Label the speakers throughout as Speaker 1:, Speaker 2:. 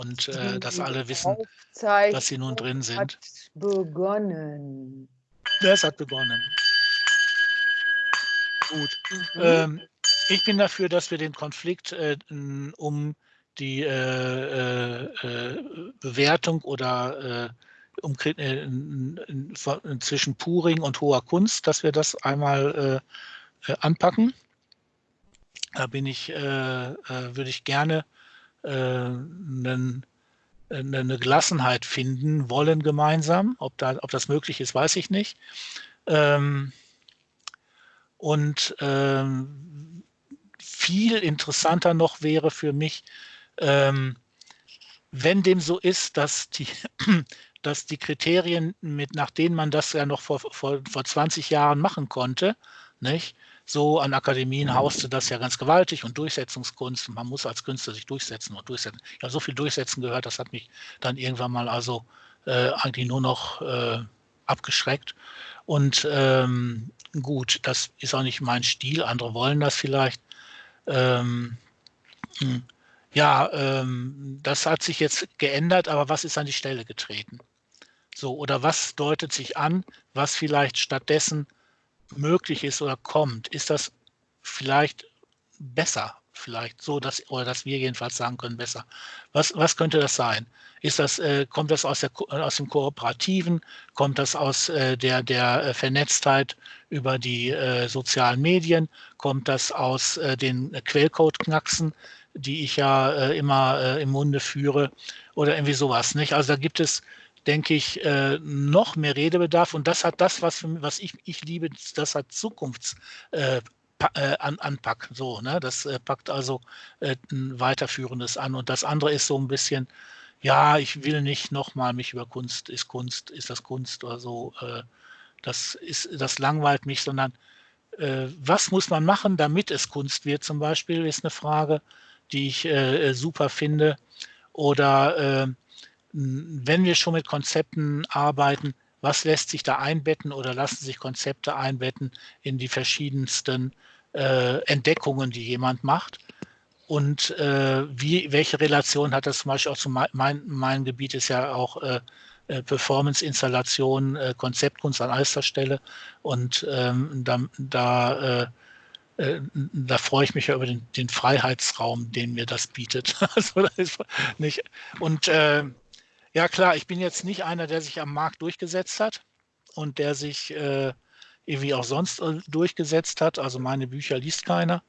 Speaker 1: und äh, dass alle wissen, dass sie nun drin sind. Hat
Speaker 2: begonnen.
Speaker 1: Es hat begonnen. Gut. Mhm. Ähm, ich bin dafür, dass wir den Konflikt äh, um die äh, äh, Bewertung oder äh, um, äh, zwischen Puring und hoher Kunst, dass wir das einmal äh, anpacken. Da bin ich, würde ich gerne einen eine Gelassenheit finden wollen gemeinsam. Ob, da, ob das möglich ist, weiß ich nicht. Ähm, und ähm, viel interessanter noch wäre für mich, ähm, wenn dem so ist, dass die, dass die Kriterien, mit, nach denen man das ja noch vor, vor, vor 20 Jahren machen konnte, nicht, so an Akademien hauste das ja ganz gewaltig und Durchsetzungskunst. Man muss als Künstler sich durchsetzen und durchsetzen. Ja, so viel Durchsetzen gehört, das hat mich dann irgendwann mal also äh, eigentlich nur noch äh, abgeschreckt. Und ähm, gut, das ist auch nicht mein Stil. Andere wollen das vielleicht. Ähm, hm, ja, ähm, das hat sich jetzt geändert, aber was ist an die Stelle getreten? So, oder was deutet sich an, was vielleicht stattdessen möglich ist oder kommt, ist das vielleicht besser, vielleicht so, dass, oder dass wir jedenfalls sagen können, besser. Was, was könnte das sein? Ist das, äh, kommt das aus, der, aus dem Kooperativen? Kommt das aus äh, der, der äh, Vernetztheit über die äh, sozialen Medien? Kommt das aus äh, den Quellcode-Knacksen, die ich ja äh, immer im Munde führe? Oder irgendwie sowas, nicht? Also da gibt es denke ich, äh, noch mehr Redebedarf. Und das hat das, was, für, was ich, ich liebe, das hat Zukunfts. Äh, äh, an, anpackt. So, ne? Das äh, packt also äh, ein weiterführendes an. Und das andere ist so ein bisschen, ja, ich will nicht nochmal mich über Kunst, ist Kunst, ist das Kunst oder so. Äh, das ist, das langweilt mich, sondern äh, was muss man machen, damit es Kunst wird, zum Beispiel, ist eine Frage, die ich äh, super finde. Oder wenn wir schon mit Konzepten arbeiten, was lässt sich da einbetten oder lassen sich Konzepte einbetten in die verschiedensten äh, Entdeckungen, die jemand macht? Und äh, wie, welche Relation hat das zum Beispiel auch zu mein, mein, mein Gebiet ist ja auch äh, äh Performance-Installation, äh, Konzeptkunst an erster Stelle. Und ähm, da, da, äh, da, freue ich mich ja über den, den, Freiheitsraum, den mir das bietet. also, das nicht, und äh, ja klar, ich bin jetzt nicht einer, der sich am Markt durchgesetzt hat und der sich äh, irgendwie auch sonst äh, durchgesetzt hat. Also meine Bücher liest keiner.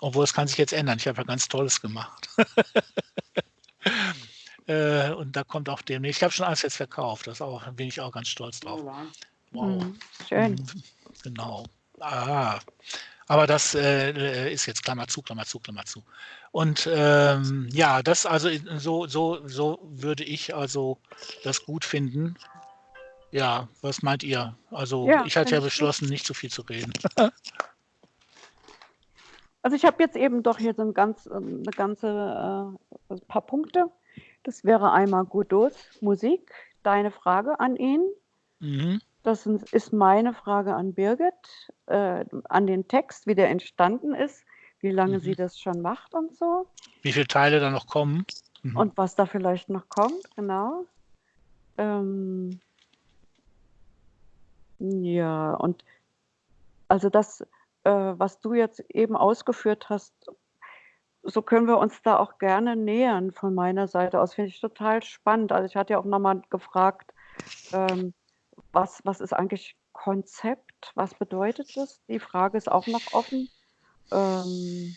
Speaker 1: Obwohl es kann sich jetzt ändern. Ich habe ja ganz Tolles gemacht. äh, und da kommt auch demnächst. Ich habe schon alles jetzt verkauft. Das auch, bin ich auch ganz stolz drauf.
Speaker 2: Wow. Mhm, schön.
Speaker 1: Genau. Ah. Aber das äh, ist jetzt Klammer zu, Klammer zu, Klammer zu. Und ähm, ja, das also so, so, so würde ich also das gut finden. Ja, was meint ihr? Also ja, ich hatte ja beschlossen, nicht zu viel zu reden.
Speaker 2: also ich habe jetzt eben doch hier so ein ganz, ähm, eine ganze äh, ein paar Punkte. Das wäre einmal Godots Musik, deine Frage an ihn. Mhm. Das ist meine Frage an Birgit, äh, an den Text, wie der entstanden ist, wie lange mhm. sie das schon macht und so.
Speaker 1: Wie viele Teile da noch kommen.
Speaker 2: Mhm. Und was da vielleicht noch kommt, genau. Ähm, ja, und also das, äh, was du jetzt eben ausgeführt hast, so können wir uns da auch gerne nähern von meiner Seite aus. Finde ich total spannend. Also ich hatte ja auch nochmal gefragt, ähm, was, was ist eigentlich Konzept? Was bedeutet das? Die Frage ist auch noch offen. Ähm,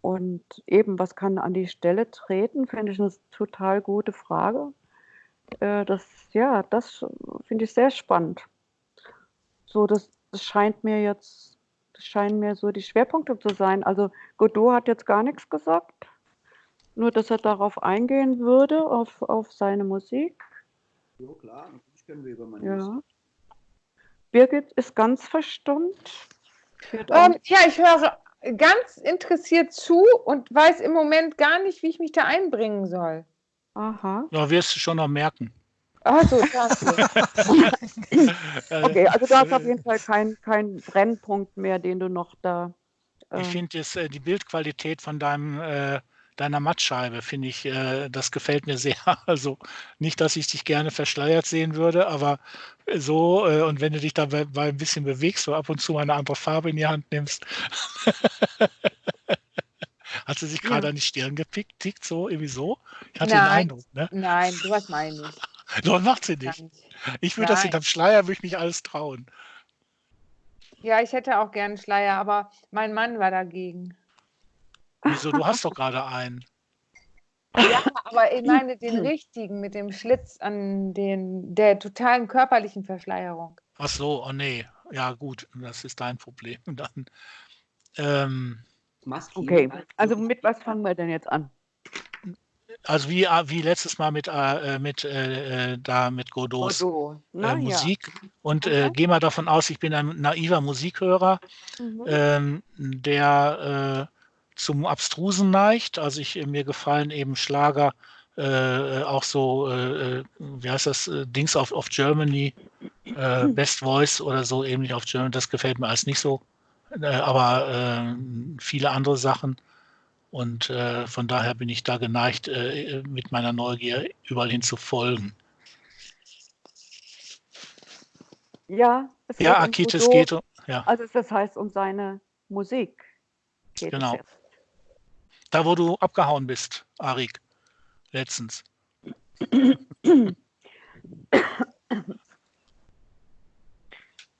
Speaker 2: und eben, was kann an die Stelle treten, finde ich eine total gute Frage. Äh, das, ja, das finde ich sehr spannend. So, das, das scheint mir jetzt, das scheinen mir so die Schwerpunkte zu sein. Also Godot hat jetzt gar nichts gesagt, nur dass er darauf eingehen würde, auf, auf seine Musik.
Speaker 3: Ja, klar können wir über
Speaker 2: Ja. Birgit ist ganz verstummt.
Speaker 4: Ähm, ja, ich höre ganz interessiert zu und weiß im Moment gar nicht, wie ich mich da einbringen soll.
Speaker 1: Aha. Ja, wirst du schon noch merken.
Speaker 2: Also, okay, also du hast auf jeden Fall keinen kein Brennpunkt mehr, den du noch da.
Speaker 1: Äh ich finde äh, die Bildqualität von deinem äh, deiner Mattscheibe, finde ich, äh, das gefällt mir sehr. Also nicht, dass ich dich gerne verschleiert sehen würde, aber so, äh, und wenn du dich dabei ein bisschen bewegst, so ab und zu mal eine andere Farbe in die Hand nimmst. Hat sie sich
Speaker 4: Ja.
Speaker 1: gerade an die Stirn gepickt, tickt so, irgendwie so? Ich hatte den
Speaker 4: Nein.
Speaker 1: Eindruck, ne?
Speaker 4: Nein, sowas meine ich nicht.
Speaker 1: Doch, macht sie nicht. Ich würde das hinterm Schleier, würde ich mich alles trauen.
Speaker 4: Ja, ich hätte auch gern einen Schleier, aber mein Mann war dagegen.
Speaker 1: Wieso? Du hast doch gerade einen.
Speaker 4: Ja, aber ich meine den richtigen mit dem Schlitz an den der totalen körperlichen Verschleierung.
Speaker 1: Ach so, oh nee. Ja, gut, das ist dein Problem. Dann, ähm,
Speaker 2: Okay,
Speaker 3: als
Speaker 2: also mit was fangen wir denn jetzt an?
Speaker 1: also wie, äh, wie letztes Mal mit, äh, mit, äh, äh, da mit Godots äh,
Speaker 2: Na ja.
Speaker 1: Musik. Und äh,
Speaker 2: Mhm.
Speaker 1: gehe mal davon aus, ich bin ein naiver Musikhörer,
Speaker 2: Mhm.
Speaker 1: ähm, der äh, zum Abstrusen neigt. Also ich, mir gefallen eben Schlager, äh, auch so, äh, äh, wie heißt das, äh, Dings auf, auf Germany, äh, Best Voice oder so, nicht auf Germany, das gefällt mir alles nicht so. Äh, aber äh, viele andere Sachen. Und äh, von daher bin ich da geneigt, äh, mit meiner Neugier überall hin zu folgen.
Speaker 2: Ja, es
Speaker 1: Ja,
Speaker 2: geht um
Speaker 1: geht um, ja,
Speaker 2: Also das heißt um seine Musik.
Speaker 1: Genau. Da wo du abgehauen bist, Arik, letztens.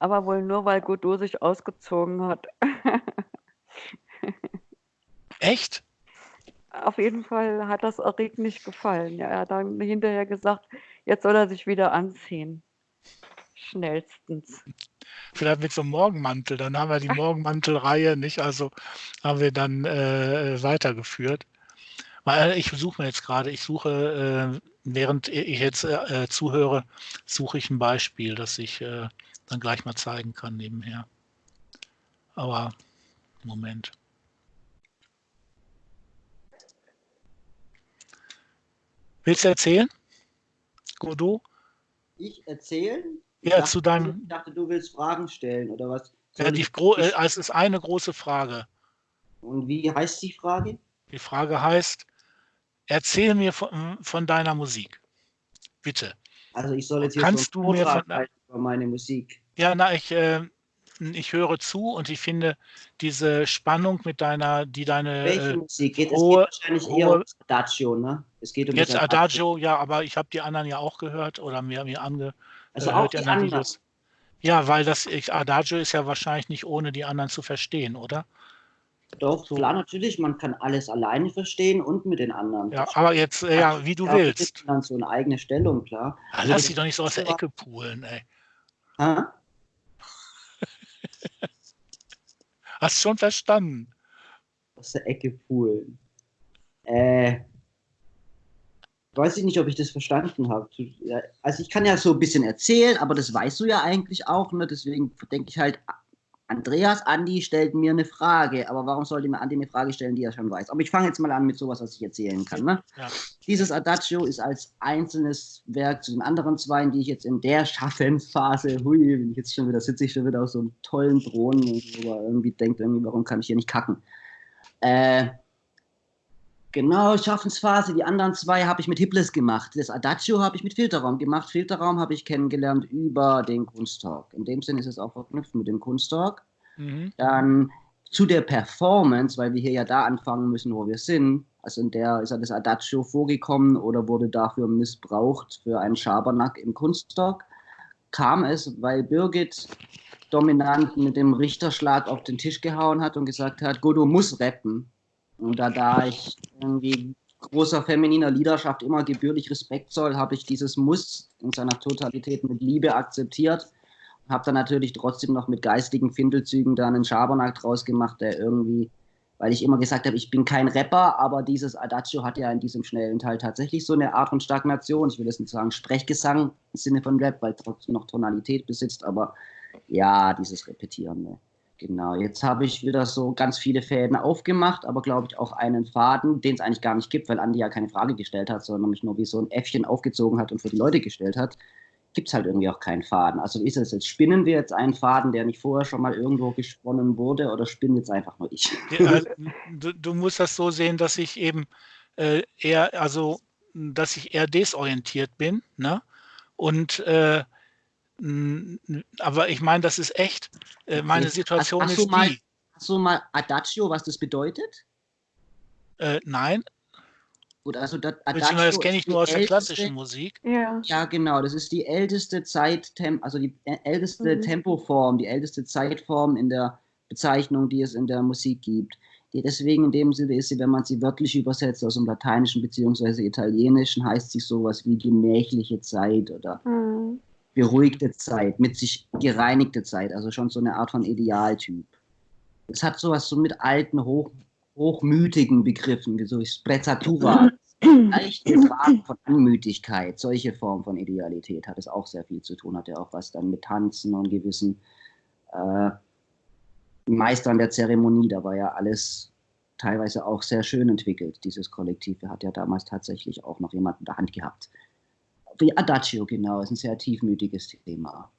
Speaker 2: Aber wohl nur, weil Godot sich ausgezogen hat.
Speaker 1: Echt?
Speaker 2: Auf jeden Fall hat das Arik nicht gefallen. Ja, er hat dann hinterher gesagt, jetzt soll er sich wieder anziehen. Schnellstens.
Speaker 1: Vielleicht mit so einem Morgenmantel. Dann haben wir die Morgenmantelreihe nicht, also haben wir dann äh, weitergeführt. Weil ich suche mir jetzt gerade, ich suche, äh, während ich jetzt äh, zuhöre, suche ich ein Beispiel, das ich äh, dann gleich mal zeigen kann nebenher. Aber Moment. Willst du erzählen? Godot?
Speaker 3: Ich erzähle? Ich
Speaker 1: Ja,
Speaker 3: dachte,
Speaker 1: zu deinem-
Speaker 3: Ich dachte, du willst Fragen stellen oder was?
Speaker 1: Ja, die
Speaker 3: ich-
Speaker 1: äh, es ist eine große Frage.
Speaker 3: Und wie heißt die Frage?
Speaker 1: Die Frage heißt, erzähl mir von, von deiner Musik. Bitte.
Speaker 3: Also ich soll jetzt hier
Speaker 1: Kannst
Speaker 3: so
Speaker 1: du mir von-
Speaker 3: über meine Musik.
Speaker 1: Ja, na, ich, äh, ich höre zu und ich finde diese Spannung mit deiner, die deine
Speaker 3: Welche
Speaker 1: äh,
Speaker 3: Musik geht?
Speaker 1: hohe-
Speaker 3: es geht wahrscheinlich eher
Speaker 1: hohe-
Speaker 3: um das Adagio, ne? Es geht um
Speaker 1: jetzt Adagio, ja, aber ich habe die anderen ja auch gehört oder mir, mir angehört.
Speaker 3: Also
Speaker 1: äh,
Speaker 3: auch die
Speaker 1: ja
Speaker 3: anderen.
Speaker 1: Ja, weil das ich, Adagio ist ja wahrscheinlich nicht ohne die anderen zu verstehen, oder?
Speaker 3: Doch,
Speaker 1: So.
Speaker 3: klar, natürlich, man kann alles alleine verstehen und mit den anderen.
Speaker 1: Ja, aber jetzt, äh, ja, wie du
Speaker 3: Ja,
Speaker 1: willst.
Speaker 3: Dann so eine eigene Stellung, klar.
Speaker 1: Ah,
Speaker 3: Also
Speaker 1: lass sie doch nicht so aus der Ecke poolen, ey.
Speaker 3: Hä?
Speaker 1: Hast schon verstanden.
Speaker 3: Aus der Ecke poolen. Äh, weiß ich nicht, ob ich das verstanden habe. Also ich kann ja so ein bisschen erzählen, aber das weißt du ja eigentlich auch, ne? Deswegen denke ich halt, Andreas, Andi stellt mir eine Frage, aber warum sollte mir Andi eine Frage stellen, die er schon weiß? Aber ich fange jetzt mal an mit sowas, was ich erzählen kann. Ne?
Speaker 1: Ja.
Speaker 3: Dieses Adagio ist als einzelnes Werk zu den anderen zwei, die ich jetzt in der Schaffensphase, hui, bin ich jetzt schon wieder, sitze ich schon wieder auf so einem tollen Thron, wo man irgendwie denkt, irgendwie, warum kann ich hier nicht kacken? Äh, genau, Schaffensphase, die anderen zwei habe ich mit Hipples gemacht. Das Adagio habe ich mit Filterraum gemacht. Filterraum habe ich kennengelernt über den Kunsttalk. In dem Sinne ist es auch verknüpft mit dem Kunsttalk.
Speaker 1: Mhm.
Speaker 3: Dann zu der Performance, weil wir hier ja da anfangen müssen, wo wir sind. Also in der ist ja das Adagio vorgekommen oder wurde dafür missbraucht für einen Schabernack im Kunsttalk. Kam es, weil Birgit dominant mit dem Richterschlag auf den Tisch gehauen hat und gesagt hat, Godot muss rappen. Und da, da ich irgendwie großer femininer Leaderschaft immer gebührlich Respekt soll, habe ich dieses Muss in seiner Totalität mit Liebe akzeptiert habe dann natürlich trotzdem noch mit geistigen Findelzügen da einen Schabernack draus gemacht, der irgendwie, weil ich immer gesagt habe, ich bin kein Rapper, aber dieses Adagio hat ja in diesem schnellen Teil tatsächlich so eine Art von Stagnation. Ich will jetzt nicht sagen Sprechgesang im Sinne von Rap, weil trotzdem noch Tonalität besitzt, aber ja, dieses Repetieren. Ne? Genau, jetzt habe ich wieder so ganz viele Fäden aufgemacht, aber glaube ich auch einen Faden, den es eigentlich gar nicht gibt, weil Andi ja keine Frage gestellt hat, sondern mich nur wie so ein Äffchen aufgezogen hat und für die Leute gestellt hat gibt es halt irgendwie auch keinen Faden. Also ist es jetzt, spinnen wir jetzt einen Faden, der nicht vorher schon mal irgendwo gesponnen wurde, oder spinnen jetzt einfach nur ich?
Speaker 1: Ja, du, du, musst das so sehen, dass ich eben äh, eher, also dass ich eher desorientiert bin, ne? Und äh, aber ich meine, das ist echt. Äh, meine Situation hast, hast ist
Speaker 3: mal,
Speaker 1: die.
Speaker 3: Hast du mal Adagio, was das bedeutet?
Speaker 1: Äh, nein,
Speaker 3: Gut, also das,
Speaker 1: Beziehungsweise das kenne ich nur aus der klassischen Musik.
Speaker 3: Ja. ja, genau. Das ist die älteste Zeit, also die älteste mhm. Tempoform, die älteste Zeitform in der Bezeichnung, die es in der Musik gibt. Die deswegen in dem Sinne ist sie, wenn man sie wörtlich übersetzt aus dem Lateinischen bzw. Italienischen, heißt sie sowas wie gemächliche Zeit oder mhm. Beruhigte Zeit, mit sich gereinigte Zeit, also schon so eine Art von Idealtyp. Es hat sowas so mit alten, hoch, hochmütigen Begriffen, wie so Sprezzatura, leichte Fragen von Anmütigkeit, solche Formen von Idealität hat es auch sehr viel zu tun, hat ja auch was dann mit Tanzen und gewissen äh, Meistern der Zeremonie, da war ja alles teilweise auch sehr schön entwickelt, dieses Kollektiv. Er hat ja damals tatsächlich auch noch jemanden in der Hand gehabt. Wie Adagio, genau, ist ein sehr tiefmütiges Thema.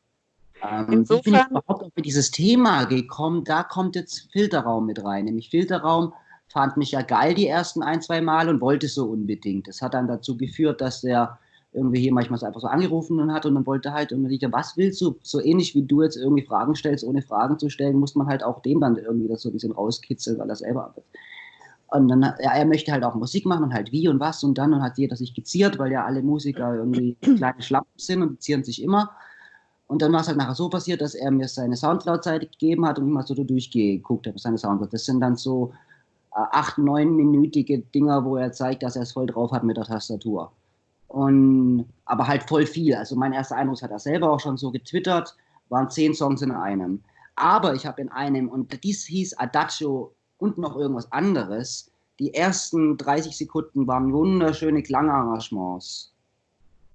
Speaker 3: Ähm, Insofern, wie bin ich überhaupt auf dieses Thema gekommen? Da kommt jetzt Filterraum mit rein, nämlich Filterraum fand mich ja geil die ersten ein, zwei Mal und wollte so unbedingt. Das hat dann dazu geführt, dass er irgendwie hier manchmal einfach so angerufen hat und dann wollte halt irgendwie, was willst du? So ähnlich wie du jetzt irgendwie Fragen stellst, ohne Fragen zu stellen, muss man halt auch dem dann irgendwie das so ein bisschen rauskitzeln, weil er selber arbeitet. Und dann, ja, er möchte halt auch Musik machen und halt wie und was und dann und hat jeder sich geziert, weil ja alle Musiker irgendwie kleine Schlampen sind und zieren sich immer. Und dann war es halt nachher so passiert, dass er mir seine Soundcloud-Seite gegeben hat und ich mal so durchgeguckt habe, seine Soundcloud. Das sind dann so äh, acht, neunminütige Dinger, wo er zeigt, dass er es voll drauf hat mit der Tastatur. Und, aber halt voll viel. Also mein erster Eindruck hat er selber auch schon so getwittert, waren zehn Songs in einem. Aber ich habe in einem, und dies hieß Adagio und noch irgendwas anderes, die ersten 30 Sekunden waren wunderschöne Klangarrangements.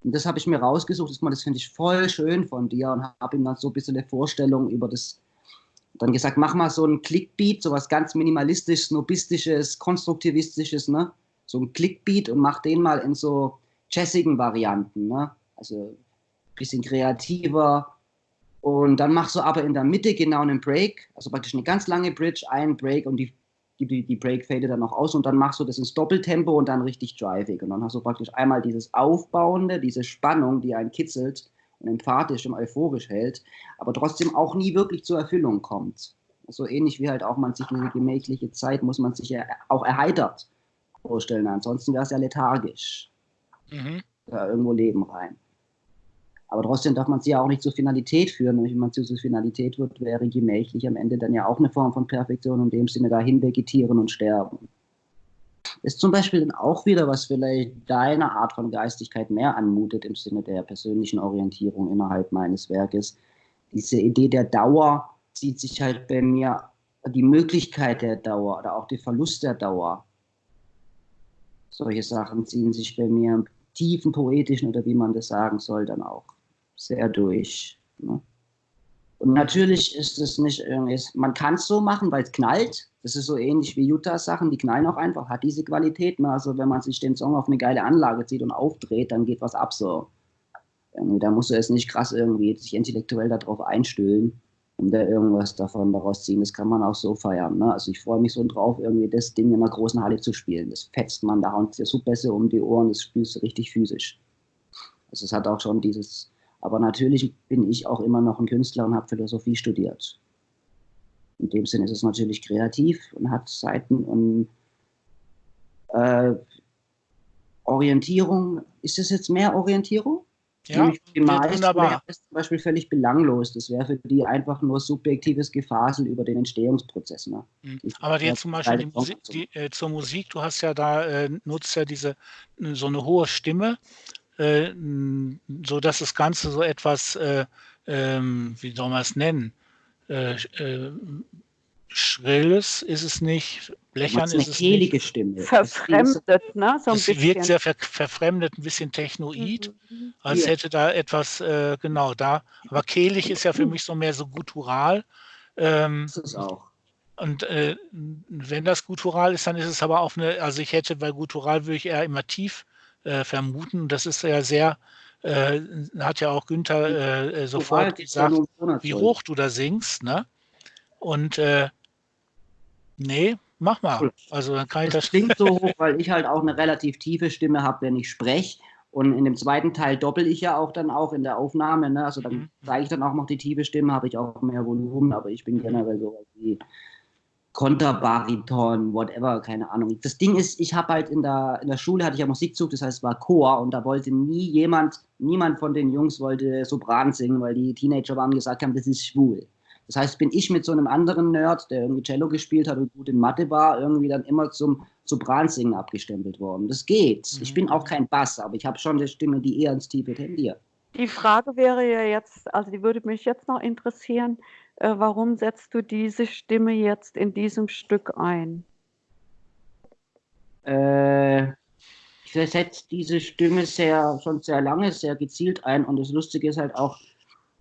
Speaker 3: Und das habe ich mir rausgesucht, das, finde ich voll schön von dir und habe ihm dann so ein bisschen eine Vorstellung über das dann gesagt, mach mal so ein Clickbeat, so was ganz minimalistisches, snobistisches, konstruktivistisches, ne? So ein Clickbeat und mach den mal in so jazzigen Varianten, ne? Also ein bisschen kreativer. Und dann machst du aber in der Mitte genau einen Break, also praktisch eine ganz lange Bridge, einen Break und die, die, die Break fadet dann noch aus und dann machst du das ins Doppeltempo und dann richtig drivig. Und dann hast du praktisch einmal dieses Aufbauende, diese Spannung, die einen kitzelt und emphatisch und euphorisch hält, aber trotzdem auch nie wirklich zur Erfüllung kommt. So ähnlich wie halt auch man sich eine gemächliche Zeit, muss man sich ja auch erheitert vorstellen. Ansonsten wäre es ja lethargisch. Mhm. Da irgendwo Leben rein. Aber trotzdem darf man sie ja auch nicht zur Finalität führen. Wenn man zur Finalität wird, wäre gemächlich am Ende dann ja auch eine Form von Perfektion, in dem Sinne dahin vegetieren und sterben ist zum Beispiel dann auch wieder, was vielleicht deiner Art von Geistigkeit mehr anmutet im Sinne der persönlichen Orientierung innerhalb meines Werkes. Diese Idee der Dauer zieht sich halt bei mir, die Möglichkeit der Dauer oder auch der Verlust der Dauer. Solche Sachen ziehen sich bei mir im tiefen poetischen oder wie man das sagen soll, dann auch sehr durch. Ne? Und natürlich ist es nicht irgendwie, man kann es so machen, weil es knallt. Das ist so ähnlich wie Utah-Sachen, die knallen auch einfach, hat diese Qualitäten. Also wenn man sich den Song auf eine geile Anlage zieht und aufdreht, dann geht was ab so. Irgendwie, da musst du es nicht krass irgendwie sich intellektuell darauf einstüllen, um da irgendwas davon daraus ziehen. Das kann man auch so feiern. Ne? Also ich freue mich so drauf, irgendwie das Ding in einer großen Halle zu spielen. Das fetzt man, da dir so besser um die Ohren, das spielst du richtig physisch. Also es hat auch schon dieses aber natürlich bin ich auch immer noch ein Künstler und habe Philosophie studiert. In dem Sinne ist es natürlich kreativ und hat Seiten und äh, Orientierung. Ist das jetzt mehr Orientierung?
Speaker 1: Ja,
Speaker 3: wunderbar. Das ist zum Beispiel völlig belanglos. Das wäre für die einfach nur subjektives Gefasel über den Entstehungsprozess. Ne?
Speaker 1: Mhm. Aber jetzt zum Beispiel die Musik, die, äh, zur Musik, du hast ja da, äh, nutzt ja diese, so eine hohe Stimme äh, so dass das Ganze so etwas, äh, ähm, wie soll man es nennen, äh, äh, Schrilles ist es nicht, blechern ist es nicht.
Speaker 3: Stimme.
Speaker 2: Verfremdet, ne?
Speaker 1: So ein es bisschen. wirkt sehr ver verfremdet, ein bisschen technoid, mhm. als hätte da etwas, äh, genau da. Aber kehlig ist ja für mich so mehr so guttural.
Speaker 3: Ähm, das ist auch.
Speaker 1: Und äh, wenn das guttural ist, dann ist es aber auch eine, also ich hätte bei guttural würde ich eher immer tief äh, vermuten. Das ist ja sehr äh, hat ja auch Günther äh, sofort gesagt, wie hoch du da singst, ne? Und äh, nee, mach mal. Also dann kann ich das.
Speaker 3: Das klingt so hoch, weil ich halt auch eine relativ tiefe Stimme habe, wenn ich spreche. Und in dem zweiten Teil doppel ich ja auch dann auch in der Aufnahme. Ne? Also dann mhm. zeige ich dann auch noch die tiefe Stimme, habe ich auch mehr Volumen, aber ich bin mhm. generell so wie Konterbariton, whatever, keine Ahnung. Das Ding ist, ich habe halt in der, in der Schule hatte ich ja Musikzug, das heißt es war Chor und da wollte nie jemand, niemand von den Jungs wollte Sopran singen, weil die Teenager waren gesagt haben, das ist schwul. Das heißt, bin ich mit so einem anderen Nerd, der irgendwie Cello gespielt hat und gut in Mathe war, irgendwie dann immer zum Sopransingen abgestempelt worden. Das geht. Mhm. Ich bin auch kein Bass, aber ich habe schon eine Stimme, die eher ins Tiefe tendiert.
Speaker 2: Die Frage wäre ja jetzt, also die würde mich jetzt noch interessieren, äh, warum setzt du diese Stimme jetzt in diesem Stück ein?
Speaker 3: Äh, ich setze diese Stimme sehr, schon sehr lange, sehr gezielt ein und das Lustige ist halt auch,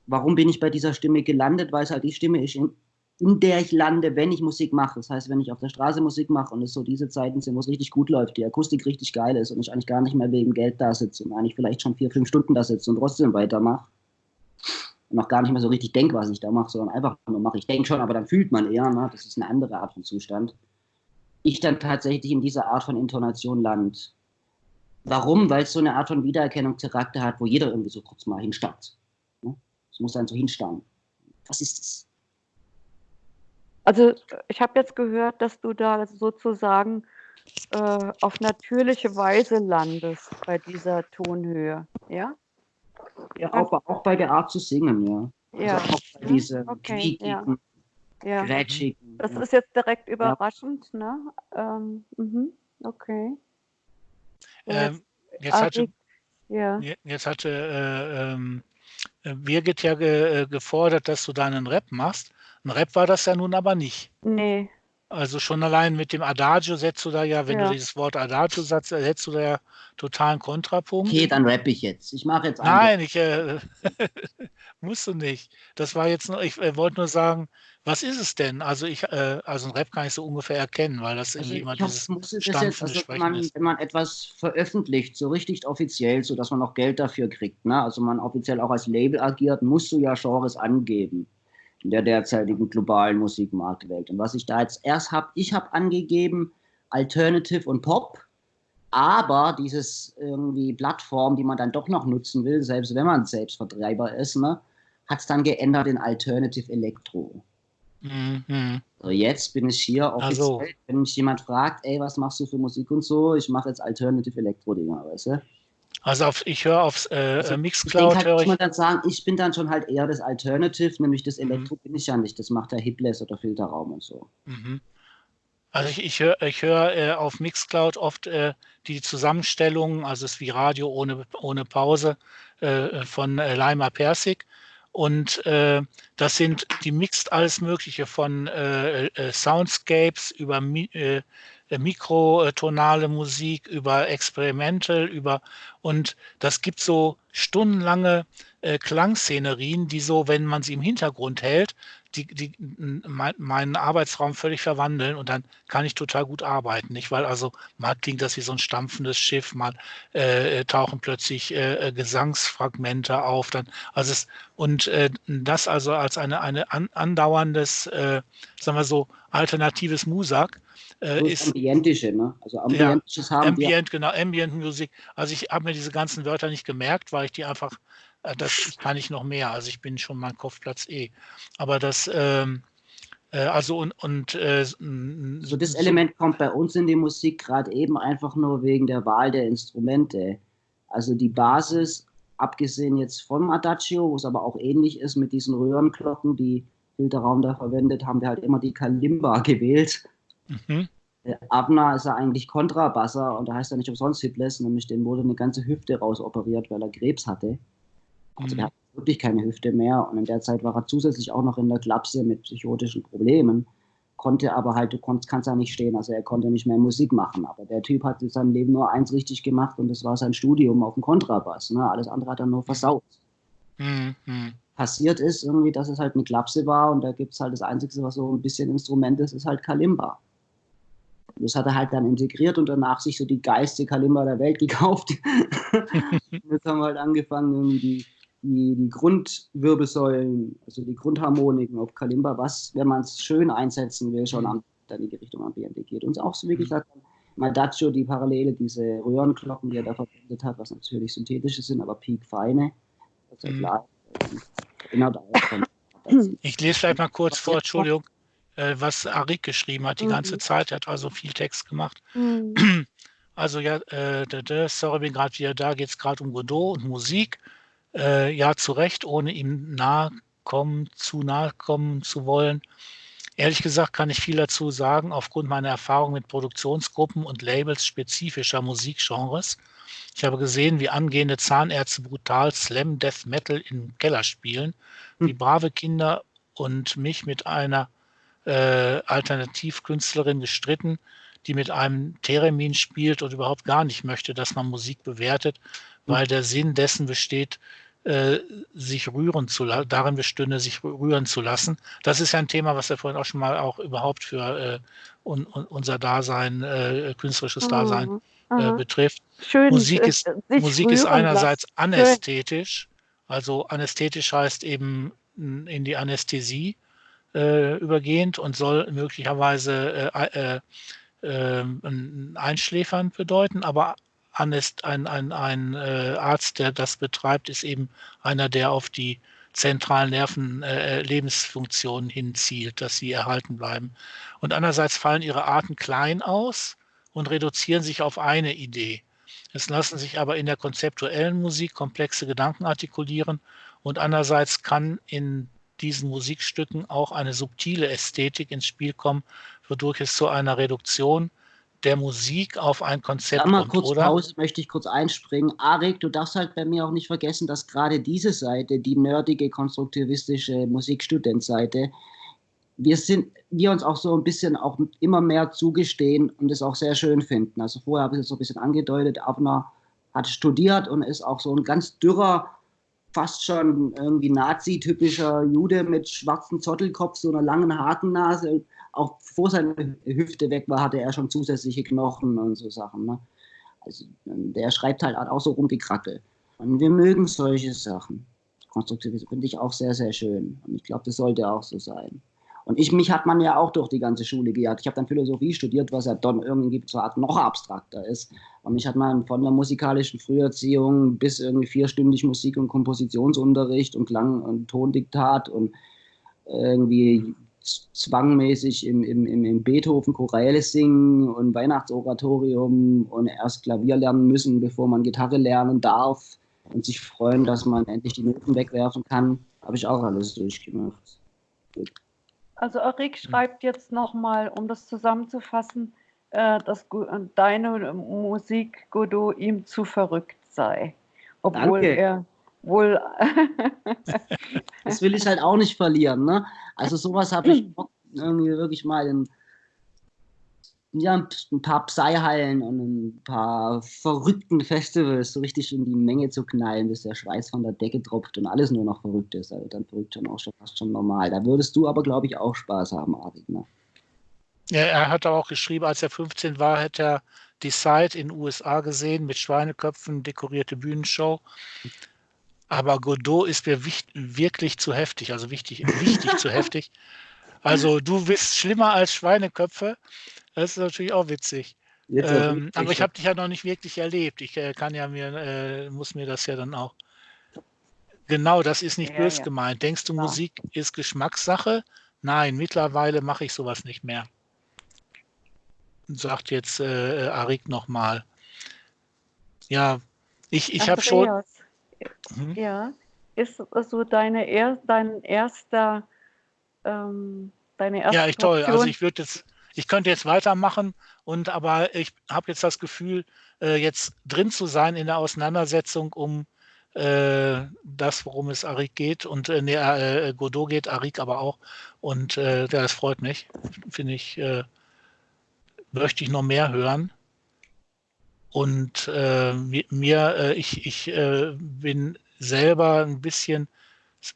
Speaker 3: warum bin ich bei dieser Stimme gelandet, weil es halt die Stimme ist, in, in der ich lande, wenn ich Musik mache. Das heißt, wenn ich auf der Straße Musik mache und es so diese Zeiten sind, wo es richtig gut läuft, die Akustik richtig geil ist und ich eigentlich gar nicht mehr wegen Geld da sitze und eigentlich vielleicht schon vier, fünf Stunden da sitze und trotzdem weitermache und auch gar nicht mehr so richtig denke, was ich da mache, sondern einfach nur mache. Ich denke schon, aber dann fühlt man eher, ne? das ist eine andere Art von Zustand. Ich dann tatsächlich in dieser Art von Intonation land. Warum? Weil es so eine Art von Wiedererkennungscharakter hat, wo jeder irgendwie so kurz mal hinstarrt. Ne? Es muss dann so hinstarren. Was ist das?
Speaker 2: Also ich habe jetzt gehört, dass du da sozusagen äh, auf natürliche Weise landest bei dieser Tonhöhe, ja?
Speaker 3: Ja, auch, auch bei der Art zu singen, ja.
Speaker 2: Ja.
Speaker 3: Also auch bei diese
Speaker 2: okay, ja. ja. Grätschigen. Das ja. ist jetzt direkt überraschend, ja. ne? Ähm, mhm. Okay.
Speaker 1: Ähm, jetzt, hatte, ja. jetzt hatte äh, ähm, Birgit ja ge, äh, gefordert, dass du deinen Rap machst. Ein Rap war das ja nun aber nicht.
Speaker 2: Nee.
Speaker 1: Also schon allein mit dem Adagio setzt du da ja, wenn ja. du dieses Wort Adagio setzt, setzt du da ja totalen Kontrapunkt.
Speaker 3: Okay, dann rappe ich jetzt. Ich mache jetzt
Speaker 1: Nein, ich äh, musst du nicht. Das war jetzt nur, ich äh, wollte nur sagen, was ist es denn? Also ich, äh, also ein Rap kann ich so ungefähr erkennen, weil das also irgendwie immer dieses
Speaker 3: Stampfen also wenn man, ist. wenn man etwas veröffentlicht, so richtig offiziell, so dass man auch Geld dafür kriegt, ne? also man offiziell auch als Label agiert, musst du ja Genres angeben in der derzeitigen globalen Musikmarktwelt. Und was ich da jetzt erst habe, ich habe angegeben Alternative und Pop, aber dieses irgendwie Plattform, die man dann doch noch nutzen will, selbst wenn man Selbstvertreiber ist, ne, hat es dann geändert in Alternative Electro. Mhm. So, jetzt bin ich hier offiziell, also. wenn mich jemand fragt, ey, was machst du für Musik und so, ich mache jetzt Alternative Electro-Dinger, weißt du?
Speaker 1: Also auf, ich höre aufs äh, also Mixcloud.
Speaker 3: Ich, halt, ich. dann sagen, ich bin dann schon halt eher das Alternative, nämlich das. Elektro mhm. bin ich ja nicht. Das macht der Hipless oder Filterraum und so. Mhm.
Speaker 1: Also ich, ich höre ich hör, äh, auf Mixcloud oft äh, die Zusammenstellung, also es ist wie Radio ohne, ohne Pause äh, von äh, Leimer Persig. Und äh, das sind, die mixt alles Mögliche von äh, äh, Soundscapes über äh, äh, mikrotonale Musik, über Experimental, über und das gibt so stundenlange äh, Klangszenerien, die so, wenn man sie im Hintergrund hält, die, die mein, meinen Arbeitsraum völlig verwandeln und dann kann ich total gut arbeiten. Nicht? Weil also mal klingt das wie so ein stampfendes Schiff, mal äh, tauchen plötzlich äh, äh Gesangsfragmente auf. Dann, also es, und äh, das also als eine, eine an, andauerndes, äh, sagen wir so, alternatives Musak
Speaker 3: äh, ist ambientische, ne? Also ambientisches
Speaker 1: ja, haben Ambient, wir. genau, Ambient Musik. Also ich habe mir diese ganzen Wörter nicht gemerkt, weil ich die einfach, äh, das kann ich noch mehr. Also ich bin schon mein Kopfplatz eh. Aber das, ähm, äh, also und, und äh,
Speaker 3: so das Element kommt bei uns in die Musik gerade eben einfach nur wegen der Wahl der Instrumente. Also die Basis, abgesehen jetzt vom Adagio, wo es aber auch ähnlich ist mit diesen Röhrenglocken, die Filterraum da verwendet, haben wir halt immer die Kalimba gewählt. Mhm. Abner ist er eigentlich Kontrabasser und da heißt er nicht umsonst Hitless, nämlich dem wurde eine ganze Hüfte rausoperiert, weil er Krebs hatte. Also mhm. der hat wirklich keine Hüfte mehr und in der Zeit war er zusätzlich auch noch in der Klapse mit psychotischen Problemen, konnte aber halt, du konntest, kannst da nicht stehen, also er konnte nicht mehr Musik machen. Aber der Typ hat in seinem Leben nur eins richtig gemacht und das war sein Studium auf dem Kontrabass. Ne? Alles andere hat er nur versaut. Mhm. Passiert ist irgendwie, dass es halt eine Klapse war und da gibt es halt das Einzige, was so ein bisschen Instrument ist, ist halt Kalimba. Das hat er halt dann integriert und danach sich so die geilste Kalimba der Welt gekauft. jetzt haben wir halt angefangen, die, die, die Grundwirbelsäulen, also die Grundharmoniken auf Kalimba, was, wenn man es schön einsetzen will, schon am, dann in die Richtung am BND geht. Und auch so wirklich mhm. hat Madaccio die Parallele, diese Röhrenglocken, die er da verwendet hat, was natürlich synthetische sind, aber piekfeine. Also mhm. klar,
Speaker 1: genau da Ich lese vielleicht mal kurz vor, Entschuldigung, äh, was Arik geschrieben hat die mhm. ganze Zeit. Er hat also viel Text gemacht. Mhm. Also ja, äh, sorry, bin gerade wieder da, geht es gerade um Godot und Musik. Äh, ja, zu Recht, ohne ihm nahe kommen, zu nahe kommen zu wollen. Ehrlich gesagt kann ich viel dazu sagen, aufgrund meiner Erfahrung mit Produktionsgruppen und Labels spezifischer Musikgenres. Ich habe gesehen, wie angehende Zahnärzte brutal Slam Death Metal im Keller spielen, hm. wie brave Kinder und mich mit einer äh, Alternativkünstlerin gestritten, die mit einem Theremin spielt und überhaupt gar nicht möchte, dass man Musik bewertet, hm. weil der Sinn dessen besteht, äh, sich rühren zu lassen, darin bestünde, sich rühren zu lassen. Das ist ja ein Thema, was wir vorhin auch schon mal auch überhaupt für äh, un, un, unser Dasein, äh, künstlerisches Dasein mhm. Äh, betrifft. Schön, Musik ist, Musik ist einerseits lassen. anästhetisch, also anästhetisch heißt eben in die Anästhesie äh, übergehend und soll möglicherweise äh, einschläfern bedeuten, aber Anest, ein, ein, ein äh, Arzt, der das betreibt, ist eben einer, der auf die zentralen Nervenlebensfunktionen äh, hinzielt, dass sie erhalten bleiben. Und andererseits fallen ihre Arten klein aus und reduzieren sich auf eine Idee. Es lassen sich aber in der konzeptuellen Musik komplexe Gedanken artikulieren und andererseits kann in diesen Musikstücken auch eine subtile Ästhetik ins Spiel kommen, wodurch es zu einer Reduktion der Musik auf ein Konzept
Speaker 3: kommt, kurz oder? Pause, möchte ich kurz einspringen. Arik, du darfst halt bei mir auch nicht vergessen, dass gerade diese Seite, die nerdige, konstruktivistische Musikstudentseite, wir sind, wir uns auch so ein bisschen auch immer mehr zugestehen und es auch sehr schön finden. Also vorher habe ich es so ein bisschen angedeutet, Abner hat studiert und ist auch so ein ganz dürrer, fast schon irgendwie Nazi-typischer Jude mit schwarzem Zottelkopf, so einer langen Hakennase auch bevor seine Hüfte weg war, hatte er schon zusätzliche Knochen und so Sachen. Ne? Also der schreibt halt auch so rum wie Krackel. Und wir mögen solche Sachen. Konstruktivismus finde ich auch sehr, sehr schön. Und ich glaube, das sollte auch so sein. Und ich, mich hat man ja auch durch die ganze Schule gejagt. Ich habe dann Philosophie studiert, was ja dann irgendwie zwar noch abstrakter ist. Und mich hat man von der musikalischen Früherziehung bis irgendwie vierstündig Musik- und Kompositionsunterricht und Klang- und Tondiktat und irgendwie zwangmäßig im, im, im Beethoven Choräle singen und Weihnachtsoratorium und erst Klavier lernen müssen, bevor man Gitarre lernen darf und sich freuen, dass man endlich die Noten wegwerfen kann. Habe ich auch alles durchgemacht.
Speaker 2: Gut. Also Erik schreibt jetzt nochmal, um das zusammenzufassen, äh, dass deine Musik Godot ihm zu verrückt sei. Obwohl Danke. er wohl.
Speaker 3: das will ich halt auch nicht verlieren. Ne? Also sowas habe ich irgendwie wirklich mal in ja, ein paar Psy-Hallen und ein paar verrückten Festivals so richtig in die Menge zu knallen, bis der Schweiß von der Decke tropft und alles nur noch verrückt ist. Also dann verrückt schon auch schon fast schon normal. Da würdest du aber, glaube ich, auch Spaß haben, Arik. Ne?
Speaker 1: Ja, er hat auch geschrieben, als er 15 war, hätte er die Site in den USA gesehen mit Schweineköpfen, dekorierte Bühnenshow. Aber Godot ist mir wirklich zu heftig, also wichtig, wichtig zu heftig. Also du bist schlimmer als Schweineköpfe. Das ist natürlich auch witzig. Ähm, aber ich habe dich ja noch nicht wirklich erlebt. Ich äh, kann ja mir, äh, muss mir das ja dann auch. Genau, das ist nicht ja, bös ja. gemeint. Denkst du, ja. Musik ist Geschmackssache? Nein, mittlerweile mache ich sowas nicht mehr. Sagt jetzt äh, Arik nochmal. Ja, ich, ich habe schon.
Speaker 2: Mhm. Ja. Ist so deine er, dein erster, ähm, deine erste
Speaker 1: Ja, ich toll. Also ich würde jetzt, ich könnte jetzt weitermachen und aber ich habe jetzt das Gefühl, äh, jetzt drin zu sein in der Auseinandersetzung um äh, das, worum es Arik geht und äh, nee, äh, Godot geht, Arik aber auch. Und äh, das freut mich. Finde ich, äh, möchte ich noch mehr hören. Und äh, mir, äh, ich, ich äh, bin selber ein bisschen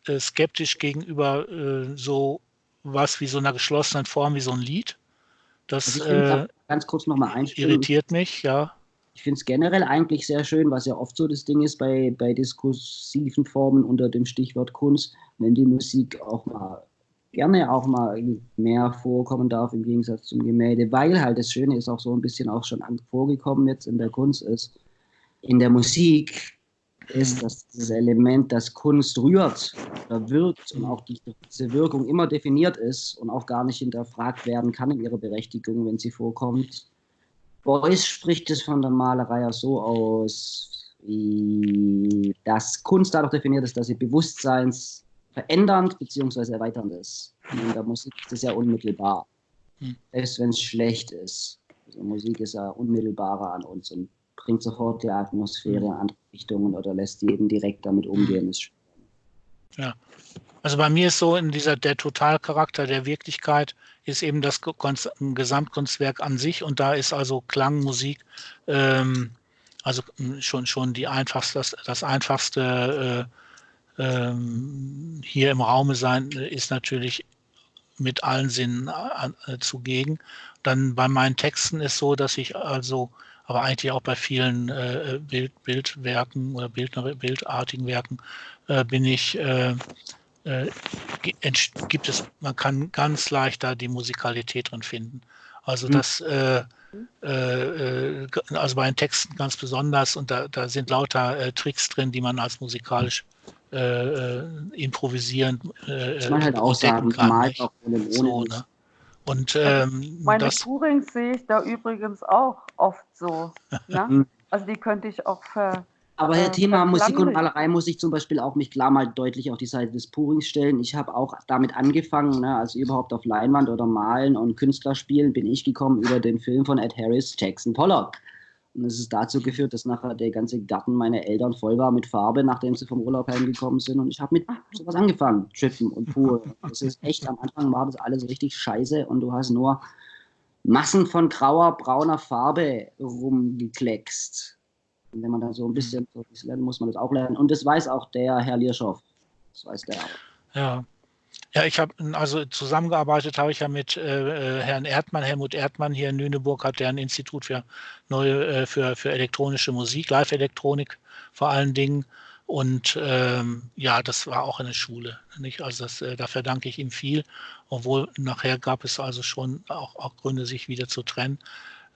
Speaker 1: äh, skeptisch gegenüber äh, so was wie so einer geschlossenen Form wie so ein Lied. Das
Speaker 3: Also
Speaker 1: äh,
Speaker 3: ganz kurz nochmal einspringen.
Speaker 1: irritiert mich, ja.
Speaker 3: Ich finde es generell eigentlich sehr schön, was ja oft so das Ding ist bei, bei diskursiven Formen unter dem Stichwort Kunst, wenn die Musik auch mal gerne auch mal mehr vorkommen darf im Gegensatz zum Gemälde, weil halt das Schöne ist auch so ein bisschen auch schon vorgekommen jetzt in der Kunst ist. In der Musik ist dass dieses Element, das Kunst rührt oder wirkt und auch die, diese Wirkung immer definiert ist und auch gar nicht hinterfragt werden kann in ihrer Berechtigung, wenn sie vorkommt. Beuys spricht es von der Malerei ja so aus, dass Kunst dadurch definiert ist, dass sie bewusstseinsverändernd bzw. erweiternd ist. Und in der Musik ist es ja unmittelbar,
Speaker 1: Hm.
Speaker 3: selbst wenn es schlecht ist. Also Musik ist ja unmittelbarer an uns und bringt sofort die Atmosphäre andere Richtungen oder lässt jeden direkt damit umgehen. Ist
Speaker 1: Also bei mir ist so in dieser der Totalcharakter der Wirklichkeit ist eben das Konz- Gesamtkunstwerk an sich und da ist also Klang, Musik, ähm, also m, schon schon die einfachste, das, das einfachste äh, ähm, hier im Raume sein äh, ist natürlich mit allen Sinnen an, äh, zugegen. Dann bei meinen Texten ist so, dass ich also, aber eigentlich auch bei vielen äh, Bild, Bildwerken oder Bildner, bildartigen Werken äh, bin ich äh, äh, gibt es, man kann ganz leicht da die Musikalität drin finden. Also
Speaker 3: Mhm.
Speaker 1: das, äh, äh, äh, g- also bei den Texten ganz besonders und da, da sind lauter äh, Tricks drin, die man als musikalisch äh, äh, äh,
Speaker 3: halt auch
Speaker 1: entdecken
Speaker 3: sagen,
Speaker 1: kann.
Speaker 3: auch ohne,
Speaker 1: So, ne? Und ähm,
Speaker 2: Meine
Speaker 1: das,
Speaker 2: Tourings sehe ich da übrigens auch oft so. Ne?
Speaker 3: Hm.
Speaker 2: Also die könnte ich auch ver...
Speaker 3: Aber Herr
Speaker 2: äh,
Speaker 3: Thema Musik und. Malerei muss ich zum Beispiel auch mich klar mal deutlich auf die Seite des Purings stellen. Ich habe auch damit angefangen, ne, also überhaupt auf Leinwand oder Malen und Künstler spielen, bin ich gekommen über den Film von Ed Harris, Jackson Pollock. Und es ist dazu geführt, dass nachher der ganze Garten meiner Eltern voll war mit Farbe, nachdem sie vom Urlaub heimgekommen sind. Und ich habe mit sowas angefangen, Trippen und Pur. Das ist echt, am Anfang war das alles richtig scheiße und du hast nur Massen von grauer, brauner Farbe rumgekleckst. Und wenn man dann so ein bisschen so lernt, muss man das auch lernen. Und das weiß auch der Herr Lierschow. Das weiß der auch.
Speaker 1: Ja. Ja, ich habe also zusammengearbeitet habe ich ja mit äh, äh, Herrn Erdmann, Helmut Erdmann hier in Lüneburg hat der ein Institut für neue äh, für, für elektronische Musik, Live-Elektronik vor allen Dingen. Und ähm, ja, das war auch eine Schule. Nicht? Also das, äh, da verdanke ich ihm viel, obwohl nachher gab es also schon auch, auch Gründe, sich wieder zu trennen.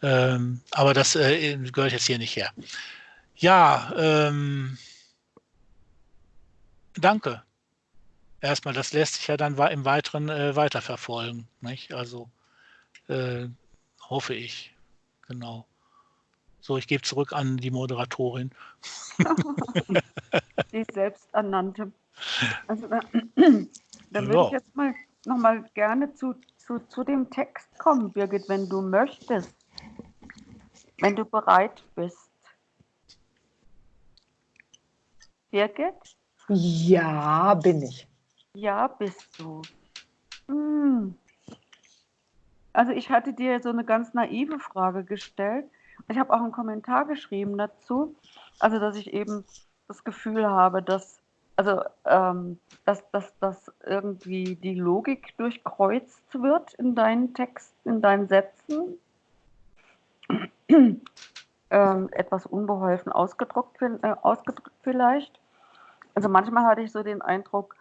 Speaker 1: Ähm, aber das äh, gehört jetzt hier nicht her. Ja, ähm, danke erstmal, das lässt sich ja dann im Weiteren äh, weiterverfolgen. Nicht? Also äh, hoffe ich. Genau. So, ich gebe zurück an die Moderatorin.
Speaker 2: die selbsternannte. Also da, dann würde
Speaker 1: Ja.
Speaker 2: ich jetzt mal noch mal gerne zu, zu, zu dem Text kommen, Birgit, wenn du möchtest. Wenn du bereit bist. Birgit?
Speaker 4: Ja, bin ich.
Speaker 2: Ja, bist du. Hm. Also ich hatte dir so eine ganz naive Frage gestellt. Ich habe auch einen Kommentar geschrieben dazu. Also dass ich eben das Gefühl habe, dass also ähm, dass, dass, dass irgendwie die Logik durchkreuzt wird in deinen Texten, in deinen Sätzen. ähm, etwas unbeholfen ausgedruckt, vi- äh, ausgedrückt vielleicht. Also manchmal hatte ich so den Eindruck,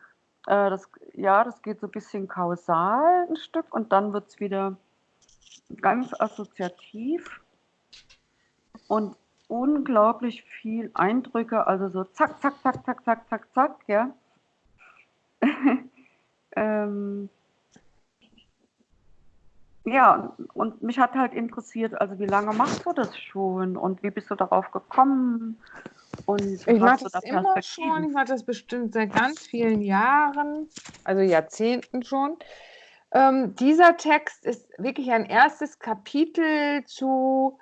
Speaker 2: äh, das, ja, das geht so ein bisschen kausal ein Stück und dann wird es wieder ganz assoziativ und unglaublich viel Eindrücke, also so zack, zack, zack, zack, zack, zack, zack, ja. ähm, ja, und, mich hat halt interessiert, also wie lange machst du das schon und wie bist du darauf gekommen? Und
Speaker 4: Ich mache das
Speaker 2: da
Speaker 4: immer schon. Ich mache das bestimmt seit ganz vielen Jahren, also Jahrzehnten schon. Ähm, dieser Text ist wirklich ein erstes Kapitel zu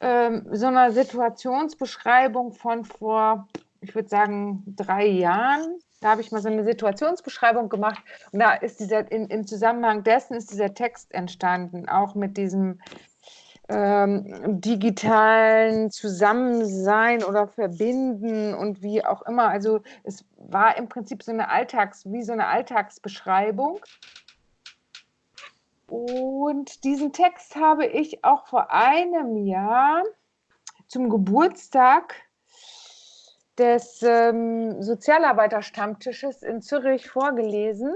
Speaker 4: ähm, so einer Situationsbeschreibung von vor, ich würde sagen, drei Jahren. Da habe ich mal so eine Situationsbeschreibung gemacht und da ist dieser, in, im Zusammenhang dessen ist dieser Text entstanden, auch mit diesem ähm, digitalen Zusammensein oder Verbinden und wie auch immer. Also es war im Prinzip so eine Alltags, wie so eine Alltagsbeschreibung. Und diesen Text habe ich auch vor einem Jahr zum Geburtstag des ähm, Sozialarbeiterstammtisches in Zürich vorgelesen.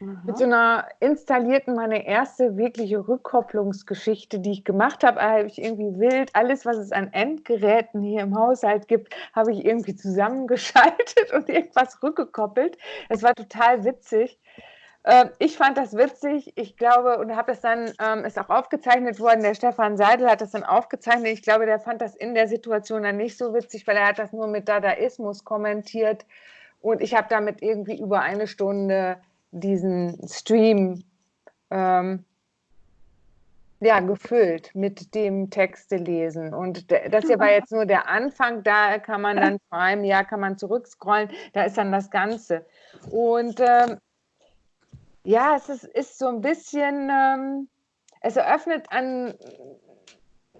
Speaker 4: Aha. Mit so einer installierten, meine erste wirkliche Rückkopplungsgeschichte, die ich gemacht habe, habe ich irgendwie wild, alles, was es an Endgeräten hier im Haushalt gibt, habe ich irgendwie zusammengeschaltet und irgendwas rückgekoppelt. Es war total witzig. Ähm, ich fand das witzig. Ich glaube, und habe das dann, ähm, ist auch aufgezeichnet worden, der Stefan Seidel hat das dann aufgezeichnet. Ich glaube, der fand das in der Situation dann nicht so witzig, weil er hat das nur mit Dadaismus kommentiert. Und ich habe damit irgendwie über eine Stunde diesen Stream ähm, ja, gefüllt mit dem Texte lesen. Und das hier war jetzt nur der Anfang, da kann man dann vor einem Jahr kann man zurückscrollen, da ist dann das Ganze. Und ähm, ja, es ist, ist so ein bisschen, ähm, es eröffnet einen,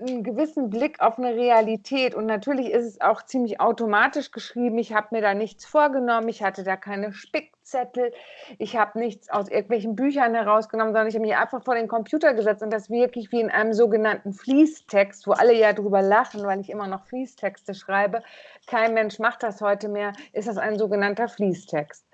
Speaker 4: einen gewissen Blick auf eine Realität und natürlich ist es auch ziemlich automatisch geschrieben. Ich habe mir da nichts vorgenommen, ich hatte da keine Spickzettel, ich habe nichts aus irgendwelchen Büchern herausgenommen, sondern ich habe mich einfach vor den Computer gesetzt und das wirklich wie in einem sogenannten Fließtext, wo alle ja drüber lachen, weil ich immer noch Fließtexte schreibe. Kein Mensch macht das heute mehr, ist das ein sogenannter Fließtext.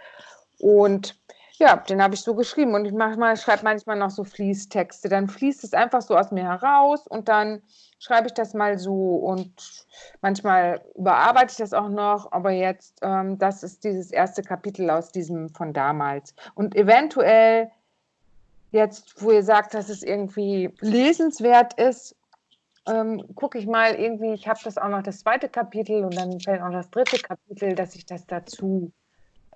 Speaker 4: Und ja, den habe ich so geschrieben und ich manchmal schreibe manchmal noch so Fließtexte. Dann fließt es einfach so aus mir heraus und dann schreibe ich das mal so und manchmal überarbeite ich das auch noch, aber jetzt, ähm, das ist dieses erste Kapitel aus diesem von damals. Und eventuell jetzt, wo ihr sagt, dass es irgendwie lesenswert ist, ähm, gucke ich mal irgendwie, ich habe das auch noch das zweite Kapitel und dann fällt auch das dritte Kapitel, dass ich das dazu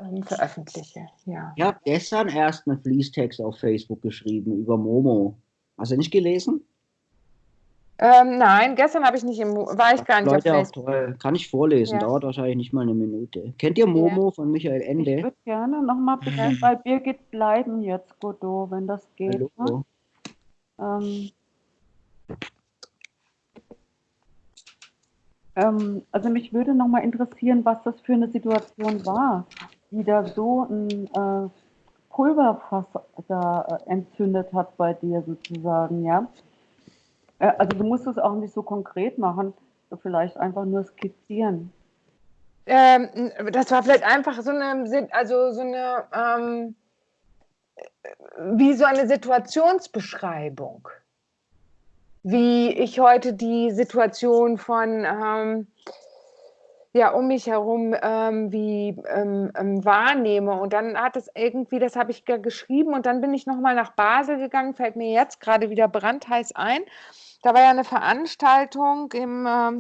Speaker 4: ähm, veröffentliche. Ja.
Speaker 3: Ich habe gestern erst einen Fließtext auf Facebook geschrieben über Momo. Hast du nicht gelesen?
Speaker 4: Ähm, nein, gestern habe ich nicht im, war ich gar nicht
Speaker 3: Leute,
Speaker 4: auf Facebook.
Speaker 3: Toll. Kann ich vorlesen, ja. dauert wahrscheinlich nicht mal eine Minute. Kennt ihr Momo ja. von Michael Ende?
Speaker 2: Ich würde gerne nochmal beginnen, bei Birgit bleiben jetzt, Godot, wenn das geht. Ne? Ähm, ähm, also mich würde nochmal interessieren, was das für eine Situation war die da so ein äh, Pulverfass da äh, entzündet hat bei dir sozusagen, ja. Äh, also du musst es auch nicht so konkret machen, vielleicht einfach nur skizzieren.
Speaker 4: Ähm, das war vielleicht einfach so eine, also so eine, ähm, wie so eine Situationsbeschreibung. Wie ich heute die Situation von ähm, ja um mich herum ähm, wie ähm, ähm, wahrnehme. Und dann hat es irgendwie, das habe ich geschrieben und dann bin ich nochmal nach Basel gegangen, fällt mir jetzt gerade wieder brandheiß ein. Da war ja eine Veranstaltung im, ähm,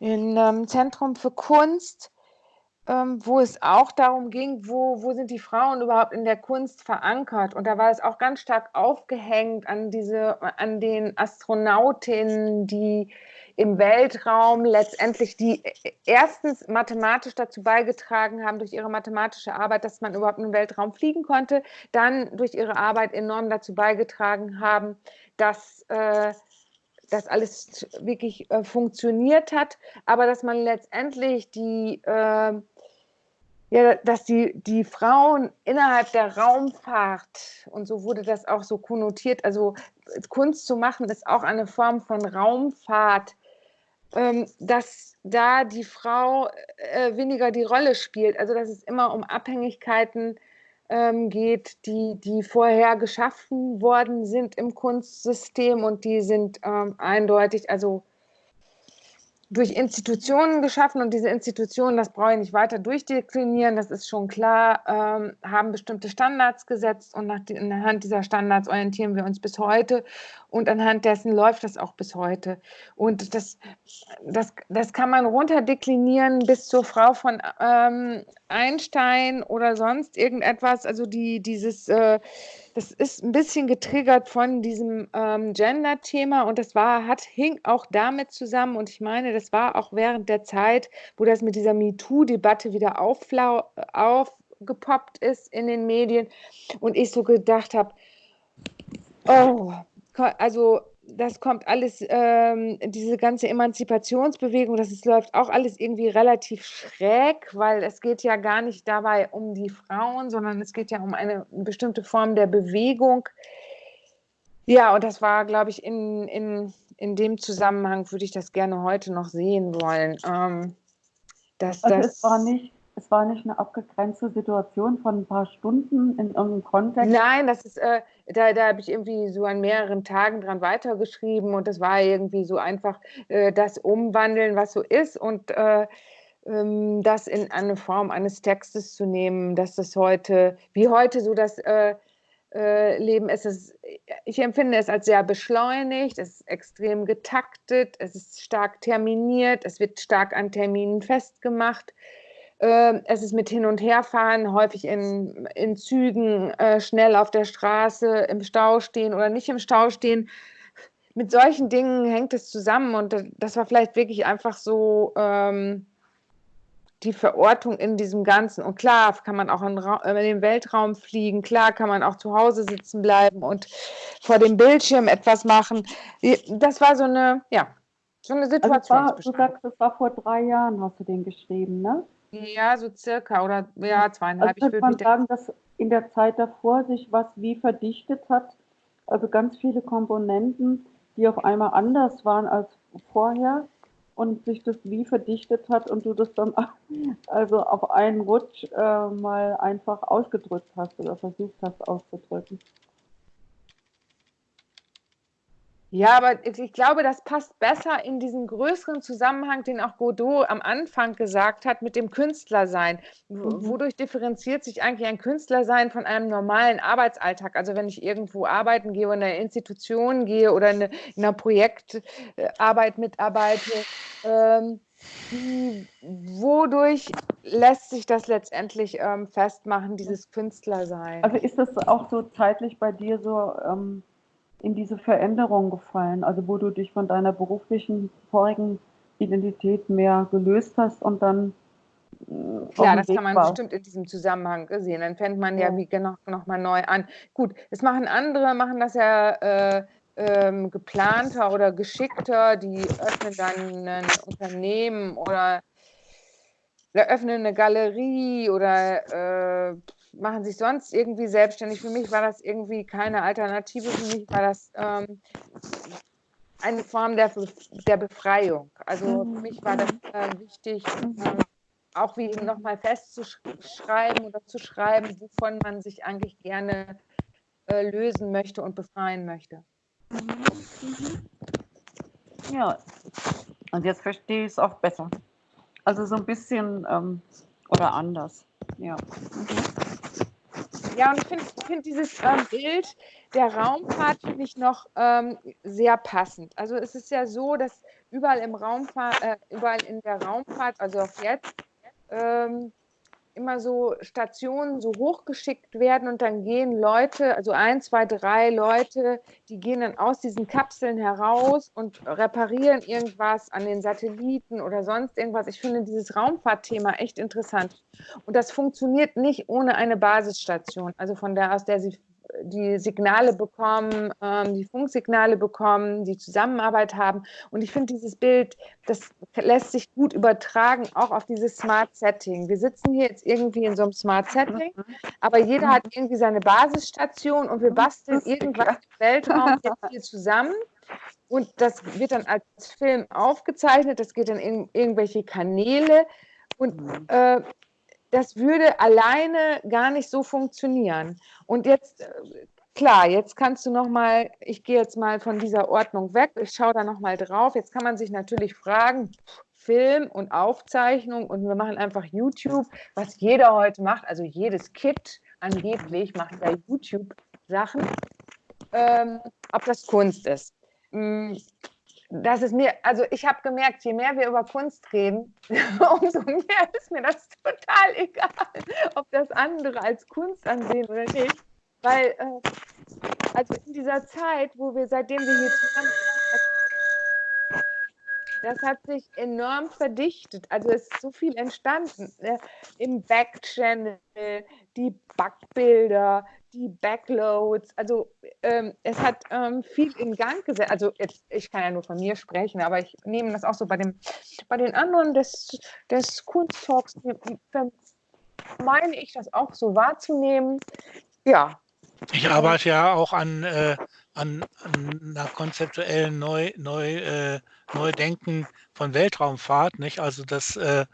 Speaker 4: im ähm, Zentrum für Kunst, ähm, wo es auch darum ging, wo, wo sind die Frauen überhaupt in der Kunst verankert. Und da war es auch ganz stark aufgehängt an, diese, an den Astronautinnen, die im Weltraum letztendlich die äh, erstens mathematisch dazu beigetragen haben durch ihre mathematische Arbeit, dass man überhaupt im Weltraum fliegen konnte, dann durch ihre Arbeit enorm dazu beigetragen haben, dass äh, das alles wirklich äh, funktioniert hat, aber dass man letztendlich die äh, ja, dass die, die Frauen innerhalb der Raumfahrt, und so wurde das auch so konnotiert, also Kunst zu machen, ist auch eine Form von Raumfahrt, ähm, dass da die Frau äh, weniger die Rolle spielt. Also dass es immer um Abhängigkeiten ähm, geht, die, die vorher geschaffen worden sind im Kunstsystem und die sind ähm, eindeutig, also durch Institutionen geschaffen und diese Institutionen, das brauche ich nicht weiter durchdeklinieren, das ist schon klar, ähm, haben bestimmte Standards gesetzt und nach, anhand dieser Standards orientieren wir uns bis heute und anhand dessen läuft das auch bis heute. Und das, das, das kann man runterdeklinieren bis zur Frau von ähm, Einstein oder sonst irgendetwas, also die, dieses... Äh, das ist ein bisschen getriggert von diesem ähm, Gender-Thema und das war, hat, hing auch damit zusammen. Und ich meine, das war auch während der Zeit, wo das mit dieser MeToo-Debatte wieder aufgepoppt ist in den Medien. Und ich so gedacht habe, oh, also das kommt alles, ähm, diese ganze Emanzipationsbewegung, das ist, läuft auch alles irgendwie relativ schräg, weil es geht ja gar nicht dabei um die Frauen, sondern es geht ja um eine bestimmte Form der Bewegung. Ja, und das war, glaube ich, in, in, in dem Zusammenhang würde ich das gerne heute noch sehen wollen. Ähm, dass
Speaker 2: Also
Speaker 4: das,
Speaker 2: es war nicht, es war nicht eine abgegrenzte Situation von ein paar Stunden in irgendeinem Kontext.
Speaker 4: Nein, das ist, äh, da, da habe ich irgendwie so an mehreren Tagen dran weitergeschrieben und das war irgendwie so einfach äh, das Umwandeln, was so ist und äh, ähm, das in eine Form eines Textes zu nehmen, dass das heute, wie heute so das äh, äh, Leben ist, es, ich empfinde es als sehr beschleunigt, es ist extrem getaktet, es ist stark terminiert, es wird stark an Terminen festgemacht. Ähm, es ist mit Hin- und Herfahren, häufig in, in Zügen, äh, schnell auf der Straße, im Stau stehen oder nicht im Stau stehen. Mit solchen Dingen hängt es zusammen und das- das war vielleicht wirklich einfach so ähm, die Verortung in diesem Ganzen. Und klar kann man auch in, äh, in den Weltraum fliegen, klar kann man auch zu Hause sitzen bleiben und vor dem Bildschirm etwas machen. Das war so eine, ja, so eine
Speaker 2: Also es war, du sagst, es war vor drei Jahren, hast du den geschrieben, ne?
Speaker 4: Ja, so circa oder ja,
Speaker 2: Also
Speaker 4: zweieinhalb. Ich
Speaker 2: könnte
Speaker 4: würde
Speaker 2: man sagen, dass in der Zeit davor sich was wie verdichtet hat, also ganz viele Komponenten, die auf einmal anders waren als vorher und sich das wie verdichtet hat und du das dann also auf einen Rutsch äh, mal einfach ausgedrückt hast oder versucht hast auszudrücken.
Speaker 4: Ja, aber ich glaube, das passt besser in diesen größeren Zusammenhang, den auch Godot am Anfang gesagt hat, mit dem Künstlersein.
Speaker 2: Mhm.
Speaker 4: Wodurch differenziert sich eigentlich ein Künstlersein von einem normalen Arbeitsalltag? Also wenn ich irgendwo arbeiten gehe oder in einer Institution gehe oder in, eine, in einer Projektarbeit mitarbeite, ähm, wie- wodurch lässt sich das letztendlich ähm, festmachen, dieses Künstlersein?
Speaker 2: Also ist das auch so zeitlich bei dir so ähm, in diese Veränderung gefallen, also wo du dich von deiner beruflichen vorigen Identität mehr gelöst hast und dann äh,
Speaker 4: Klar, das kann man
Speaker 2: warst?
Speaker 4: bestimmt in diesem Zusammenhang sehen. Dann fängt man ja
Speaker 2: Ja.
Speaker 4: wie genau noch mal neu an. Gut, es machen andere, machen das ja äh, ähm, geplanter oder geschickter. Die öffnen dann ein Unternehmen oder eröffnen eine Galerie oder äh, machen sich sonst irgendwie selbstständig. Für mich war das irgendwie keine Alternative. Für mich war das ähm, eine Form der, der Befreiung. Also für mich war das äh, wichtig, ähm, auch wie nochmal festzuschreiben oder zu schreiben, wovon man sich eigentlich gerne äh, lösen möchte und befreien möchte.
Speaker 2: Ja, und jetzt verstehe ich es auch besser. Also so ein bisschen ähm, oder anders. Ja.
Speaker 4: Ja, und ich finde find dieses ähm, Bild der Raumfahrt finde ich noch ähm, sehr passend. Also es ist ja so, dass überall im Raumfahrt, äh, überall in der Raumfahrt, also auch jetzt, ähm, immer so Stationen so hochgeschickt werden und dann gehen Leute, also ein, zwei, drei Leute, die gehen dann aus diesen Kapseln heraus und reparieren irgendwas an den Satelliten oder sonst irgendwas. Ich finde dieses Raumfahrtthema echt interessant. Und das funktioniert nicht ohne eine Basisstation, also von der aus der sie die Signale bekommen, ähm, die Funksignale bekommen, die Zusammenarbeit haben. Und ich finde dieses Bild, das lässt sich gut übertragen, auch auf dieses Smart Setting. Wir sitzen hier jetzt irgendwie in so einem Smart Setting, aber jeder hat irgendwie seine Basisstation und wir basteln irgendwas im Weltraum jetzt hier zusammen. Und das wird dann als Film aufgezeichnet, das geht dann in irgendwelche Kanäle. Und äh, das würde alleine gar nicht so funktionieren. Und jetzt, äh, klar, jetzt kannst du noch mal, ich gehe jetzt mal von dieser Ordnung weg, ich schaue da noch mal drauf. Jetzt kann man sich natürlich fragen, Film und Aufzeichnung und wir machen einfach YouTube, was jeder heute macht, also jedes Kit angeblich macht ja YouTube-Sachen, ähm, ob das Kunst ist. Das ist mir, also ich habe gemerkt, je mehr wir über Kunst reden, umso mehr ist mir das total egal, ob das andere als Kunst ansehen oder nicht. Weil, äh, also in dieser Zeit, wo wir, seitdem wir hier zusammen das hat sich enorm verdichtet. Also es ist so viel entstanden. Ne? Im Backchannel, die Backbilder, die Backloads. Also ähm, es hat ähm, viel in Gang gesetzt. Also jetzt, ich kann ja nur von mir sprechen, aber ich nehme das auch so bei, dem, bei den anderen des, des Kunsttalks, meine ich das auch so wahrzunehmen. Ja.
Speaker 1: Ich arbeite ja auch an, äh, an, an einer konzeptuellen Neu, Neu, äh, Neudenken von Weltraumfahrt. Nicht? Also dass äh,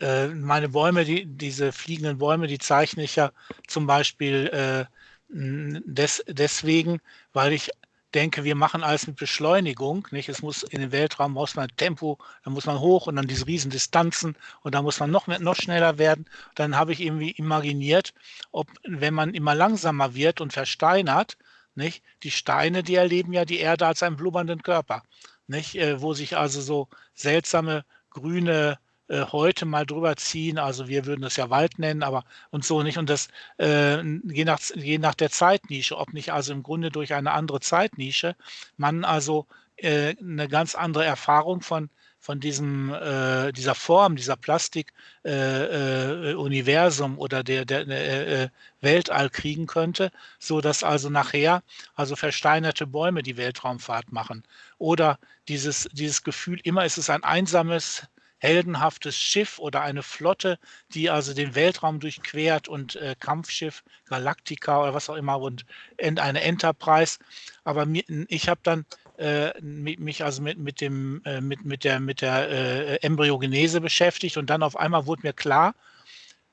Speaker 1: äh, meine Bäume, die, diese fliegenden Bäume, die zeichne ich ja zum Beispiel äh, des, deswegen, weil ich denke, wir machen alles mit Beschleunigung. Nicht? Es muss in den Weltraum muss man Tempo, dann muss man hoch und dann diese riesen Distanzen und dann muss man noch, mehr, noch schneller werden. Dann habe ich irgendwie imaginiert, ob wenn man immer langsamer wird und versteinert, nicht? Die Steine, die erleben ja die Erde als einen blubbernden Körper, nicht? Äh, wo sich also so seltsame grüne äh, heute mal drüber ziehen. Also wir würden das ja Wald nennen, aber und so nicht. Und das äh, je, nach, je nach der Zeitnische, ob nicht also im Grunde durch eine andere Zeitnische man also äh, eine ganz andere Erfahrung von von diesem, äh, dieser Form, dieser Plastik-Universum äh, äh, oder der, der äh, äh, Weltall kriegen könnte, so dass also nachher also versteinerte Bäume die Weltraumfahrt machen. Oder dieses, dieses Gefühl, immer ist es ein einsames, heldenhaftes Schiff oder eine Flotte, die also den Weltraum durchquert und äh, Kampfschiff Galactica oder was auch immer und eine Enterprise. Aber mir, ich habe dann äh, mich also mit, mit, dem, äh, mit, mit der, mit der äh, Embryogenese beschäftigt und dann auf einmal wurde mir klar,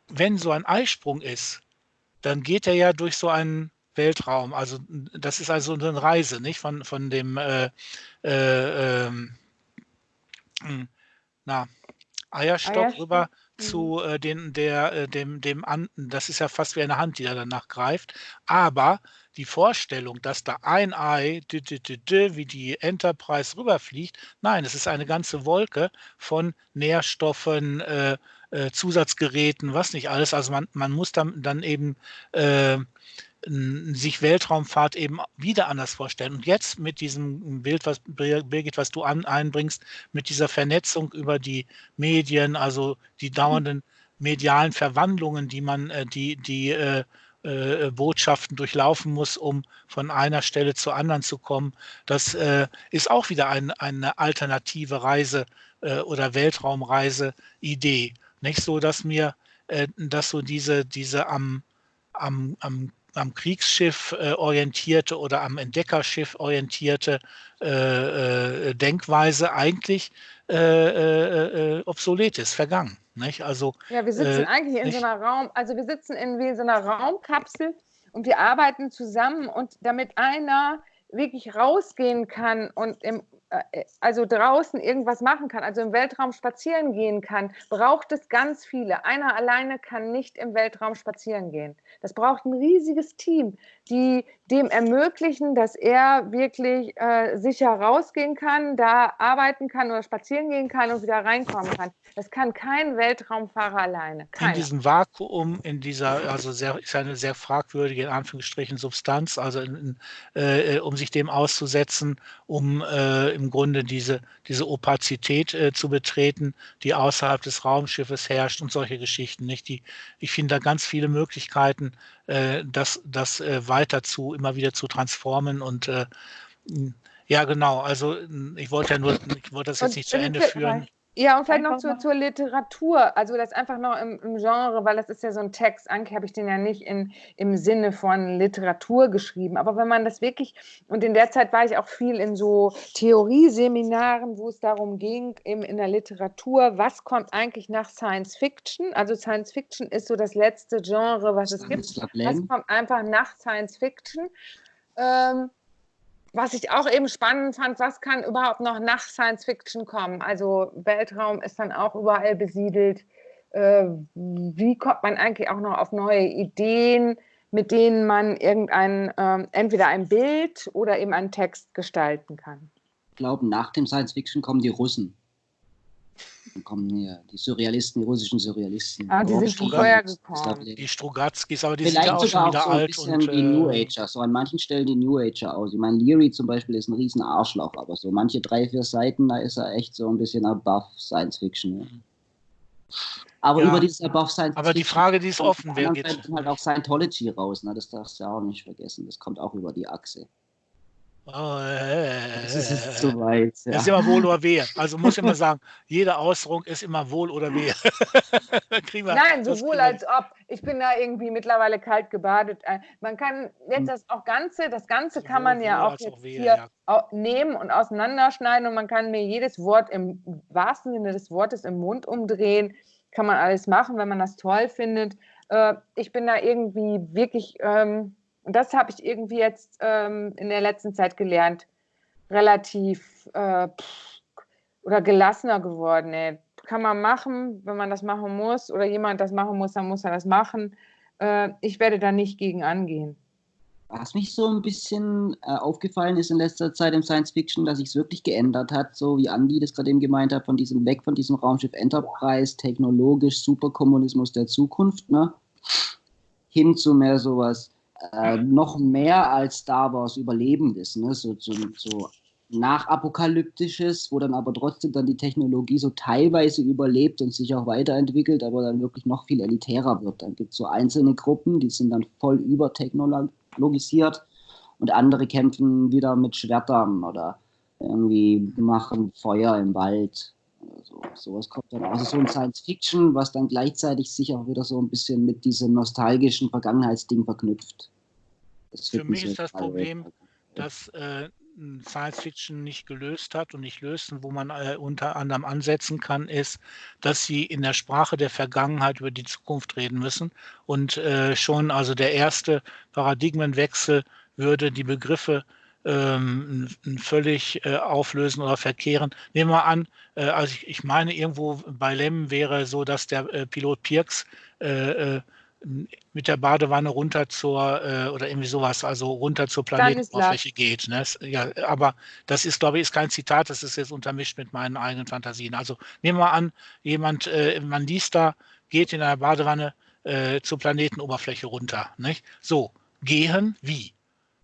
Speaker 1: wenn so ein Eisprung ist, dann geht er ja durch so einen Weltraum. Also das ist also eine Reise, nicht von, von dem äh, äh, hm, na, Eierstock Eierstock. rüber mhm. zu äh, den, der, äh, dem, dem an, das ist ja fast wie eine Hand, die da danach greift. Aber die Vorstellung, dass da ein Ei dü, dü, dü, wie die Enterprise rüberfliegt, nein, es ist eine ganze Wolke von Nährstoffen, äh, äh, Zusatzgeräten, was nicht alles. Also man, man muss dann, dann eben äh, sich Weltraumfahrt eben wieder anders vorstellen. Und jetzt mit diesem Bild, was Birgit, was du an, einbringst, mit dieser Vernetzung über die Medien, also die dauernden medialen Verwandlungen, die man, äh, die, die äh, äh, Botschaften durchlaufen muss, um von einer Stelle zur anderen zu kommen. Das äh, ist auch wieder ein, eine alternative Reise äh, oder Weltraumreise-Idee. Nicht so, dass mir, äh, dass so diese, diese am, am, am am Kriegsschiff äh, orientierte oder am Entdeckerschiff orientierte äh, äh, Denkweise eigentlich äh, äh, äh, obsolet ist, vergangen. Nicht? Also,
Speaker 4: ja, wir sitzen eigentlich in nicht? so einer Raum, also wir sitzen in wie in so einer Raumkapsel und wir arbeiten zusammen und damit einer wirklich rausgehen kann und im also draußen irgendwas machen kann, also im Weltraum spazieren gehen kann, braucht es ganz viele. Einer alleine kann nicht im Weltraum spazieren gehen. Das braucht ein riesiges Team, die dem ermöglichen, dass er wirklich äh, sicher rausgehen kann, da arbeiten kann oder spazieren gehen kann und wieder reinkommen kann. Das kann kein Weltraumfahrer alleine.
Speaker 1: Keiner. In diesem Vakuum, in dieser, also sehr, ist eine sehr fragwürdige, in Anführungsstrichen, Substanz, also in, äh, um sich dem auszusetzen, um äh, im Grunde diese, diese Opazität äh, zu betreten, die außerhalb des Raumschiffes herrscht und solche Geschichten. Nicht? Die, ich finde da ganz viele Möglichkeiten, äh, das, das äh, weiter zu, immer wieder zu transformen und äh, ja, genau. Also ich wollte ja nur, ich wollte das jetzt nicht zu Ende führen.
Speaker 4: Ja, und vielleicht noch zu, zur Literatur, also das einfach noch im, im, Genre, weil das ist ja so ein Text, Anke habe ich den ja nicht in, im Sinne von Literatur geschrieben, aber wenn man das wirklich, und in der Zeit war ich auch viel in so Theorieseminaren, wo es darum ging, eben in der Literatur, was kommt eigentlich nach Science Fiction? Also Science Fiction ist so das letzte Genre, was es gibt. Was kommt einfach nach Science Fiction? Ähm, was ich auch eben spannend fand, was kann überhaupt noch nach Science Fiction kommen? Also Weltraum ist dann auch überall besiedelt. Äh, wie kommt man eigentlich auch noch auf neue Ideen, mit denen man irgendein, äh, entweder ein Bild oder eben einen Text gestalten kann?
Speaker 3: Ich glaube, nach dem Science Fiction kommen die Russen. Dann kommen hier die Surrealisten, die russischen Surrealisten.
Speaker 4: Ah, die sind schon vorher gekommen.
Speaker 1: Die Strugatzkis, aber die
Speaker 3: Vielleicht
Speaker 1: sind ja auch schon wieder
Speaker 3: auch so
Speaker 1: alt.
Speaker 3: ein bisschen und, die New äh, Ager, so an manchen Stellen die New Ager aus. Ich meine, Leary zum Beispiel ist ein riesen Arschloch, aber so manche drei, vier Seiten, da ist er echt so ein bisschen above Science Fiction. Ja. Aber
Speaker 1: Ja.
Speaker 3: über dieses Above Science
Speaker 1: Aber die
Speaker 3: Fiction
Speaker 1: Frage, die ist
Speaker 3: kommt
Speaker 1: offen, wer geht-
Speaker 3: Seite halt auch Scientology raus, ne? das darfst du ja auch nicht vergessen. Das kommt auch über die Achse.
Speaker 1: Oh, äh,
Speaker 3: Das ist jetzt zu weit.
Speaker 1: Das ist
Speaker 3: Ja.
Speaker 1: immer wohl oder wehe. Also muss ich immer sagen, jede Äußerung ist immer wohl oder wehe. Da kriegen wir-
Speaker 4: Nein, sowohl als ob. Ich bin da irgendwie mittlerweile kalt gebadet. Äh, Man kann jetzt das auch Ganze, das Ganze kann man ja auch jetzt
Speaker 1: wehe,
Speaker 4: hier
Speaker 1: ja.
Speaker 4: nehmen und auseinanderschneiden und man kann mir jedes Wort im wahrsten Sinne des Wortes im Mund umdrehen. Kann man alles machen, wenn man das toll findet. Äh, Ich bin da irgendwie wirklich, ähm, und das habe ich irgendwie jetzt ähm, in der letzten Zeit gelernt, relativ äh, pff, oder gelassener geworden. Ey. Kann man machen, wenn man das machen muss oder jemand das machen muss, dann muss er das machen. Äh, ich werde da nicht gegen angehen.
Speaker 3: Was mich so ein bisschen äh, aufgefallen ist in letzter Zeit im Science Fiction, dass sich es wirklich geändert hat, so wie Andi das gerade eben gemeint hat, von diesem weg von diesem Raumschiff Enterprise, technologisch Superkommunismus der Zukunft, ne? hin zu mehr sowas, äh, noch mehr als Star Wars Überlebendes, ne? so, so, so nachapokalyptisches, wo dann aber trotzdem dann die Technologie so teilweise überlebt und sich auch weiterentwickelt, aber dann wirklich noch viel elitärer wird. Dann gibt es so einzelne Gruppen, die sind dann voll übertechnologisiert und andere kämpfen wieder mit Schwertern oder irgendwie machen Feuer im Wald. Oder so. Sowas kommt dann. Also so ein Science Fiction, was dann gleichzeitig sich auch wieder so ein bisschen mit diesem nostalgischen Vergangenheitsding verknüpft. Das
Speaker 1: Für mich ist das Problem, dass äh, Science Fiction nicht gelöst hat und nicht löst und wo man äh, unter anderem ansetzen kann, ist, dass sie in der Sprache der Vergangenheit über die Zukunft reden müssen und äh, schon also der erste Paradigmenwechsel würde die Begriffe ähm, völlig äh, auflösen oder verkehren. Nehmen wir an, äh, also ich, ich meine irgendwo bei Lem wäre so, dass der äh, Pilot Pirks äh, äh, mit der Badewanne runter zur, äh, oder irgendwie sowas, also runter zur Planetenoberfläche geht. Ne? Ja, aber das ist, glaube ich, ist kein Zitat, das ist jetzt untermischt mit meinen eigenen Fantasien. Also nehmen wir an, jemand, man liest da, geht in einer Badewanne zur Planetenoberfläche runter. Nicht? So, gehen wie?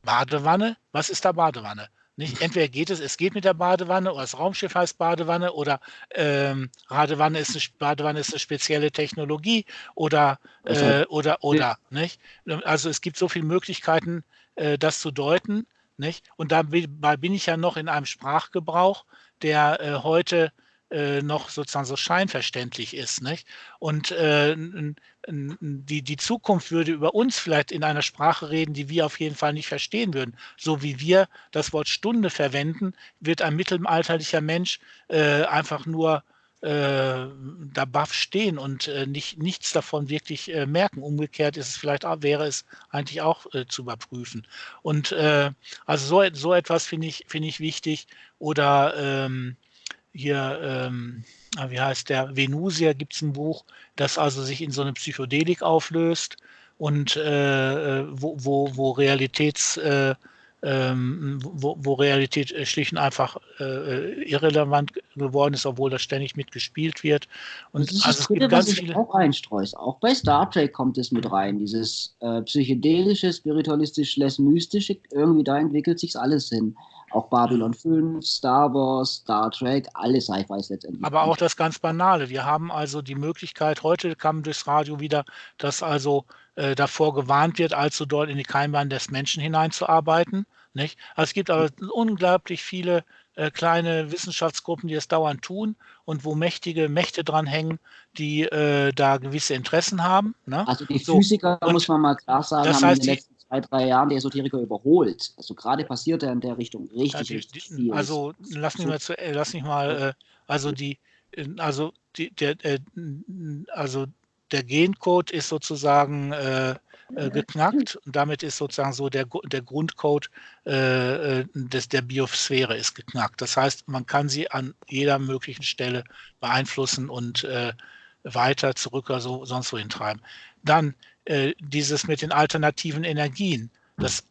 Speaker 1: Badewanne? Was ist da Badewanne? Nicht? Entweder geht es, es geht mit der Badewanne oder das Raumschiff heißt Badewanne oder ähm, Badewanne, ist eine, Badewanne ist eine spezielle Technologie oder, äh, oder, oder. Nicht? Also es gibt so viele Möglichkeiten, äh, das zu deuten. Nicht? Und dabei bin ich ja noch in einem Sprachgebrauch, der äh, heute äh, noch sozusagen so scheinverständlich ist. Nicht? Und äh, die, die Zukunft würde über uns vielleicht in einer Sprache reden, die wir auf jeden Fall nicht verstehen würden. So wie wir das Wort Stunde verwenden, wird ein mittelalterlicher Mensch äh, einfach nur äh, da baff stehen und äh, nicht, nichts davon wirklich äh, merken. Umgekehrt ist es vielleicht auch, wäre es eigentlich auch äh, zu überprüfen. Und äh, also so, so etwas finde ich, finde ich wichtig. Oder ähm, hier, ähm, ah, wie heißt der, Venusia gibt es ein Buch, das also sich in so eine Psychedelik auflöst und äh, äh, wo, wo, wo Realitäts, äh, ähm, wo, wo Realität äh, schlicht und einfach äh, irrelevant geworden ist, obwohl das ständig mitgespielt wird. Und
Speaker 3: das ist
Speaker 1: also es
Speaker 3: Dritte,
Speaker 1: gibt
Speaker 3: was
Speaker 1: ganz
Speaker 3: ich
Speaker 1: viele.
Speaker 3: auch einstreust. Auch bei Star Trek kommt es mit rein. Dieses äh, psychedelische, spiritualistisch, less mystische, irgendwie da entwickelt sich alles hin. Auch Babylon 5, Star Wars, Star Trek, alle Sci-Fis letztendlich.
Speaker 1: Aber auch das ganz Banale. Wir haben also die Möglichkeit, heute kam durchs Radio wieder, dass also äh, davor gewarnt wird, allzu dort in die Keimbahn des Menschen hineinzuarbeiten. Nicht? Also es gibt aber unglaublich viele äh, kleine Wissenschaftsgruppen, die es dauernd tun und wo mächtige Mächte dran hängen, die äh, da gewisse Interessen haben. Ne?
Speaker 3: Also die
Speaker 1: So,
Speaker 3: Physiker,
Speaker 1: und
Speaker 3: muss man mal klar sagen,
Speaker 1: das heißt, die-
Speaker 3: letzten zwei, drei Jahren die Esoteriker überholt. Also gerade passiert er in der Richtung richtig,
Speaker 1: Ja, die,
Speaker 3: richtig viel.
Speaker 1: also lass mich mal, zu, äh, lass mich mal äh, also die, äh, also die, der, also der Gencode ist sozusagen äh, äh, geknackt und damit ist sozusagen so der, der Grundcode äh, des, der Biosphäre ist geknackt. Das heißt, man kann sie an jeder möglichen Stelle beeinflussen und weiter zurück oder so, sonst wohin treiben. Dann äh, dieses mit den alternativen Energien. Das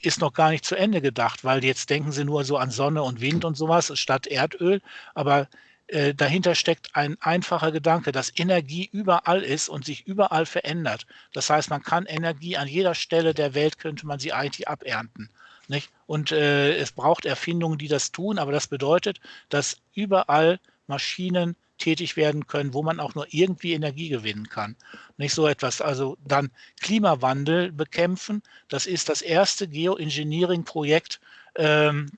Speaker 1: ist noch gar nicht zu Ende gedacht, weil jetzt denken sie nur so an Sonne und Wind und sowas statt Erdöl. Aber äh, dahinter steckt ein einfacher Gedanke, dass Energie überall ist und sich überall verändert. Das heißt, man kann Energie an jeder Stelle der Welt, könnte man sie eigentlich abernten. Nicht? Und äh, es braucht Erfindungen, die das tun, aber das bedeutet, dass überall Maschinen, tätig werden können, wo man auch nur irgendwie Energie gewinnen kann. Nicht so etwas. Also dann Klimawandel bekämpfen. Das ist das erste Geoengineering-Projekt, ähm,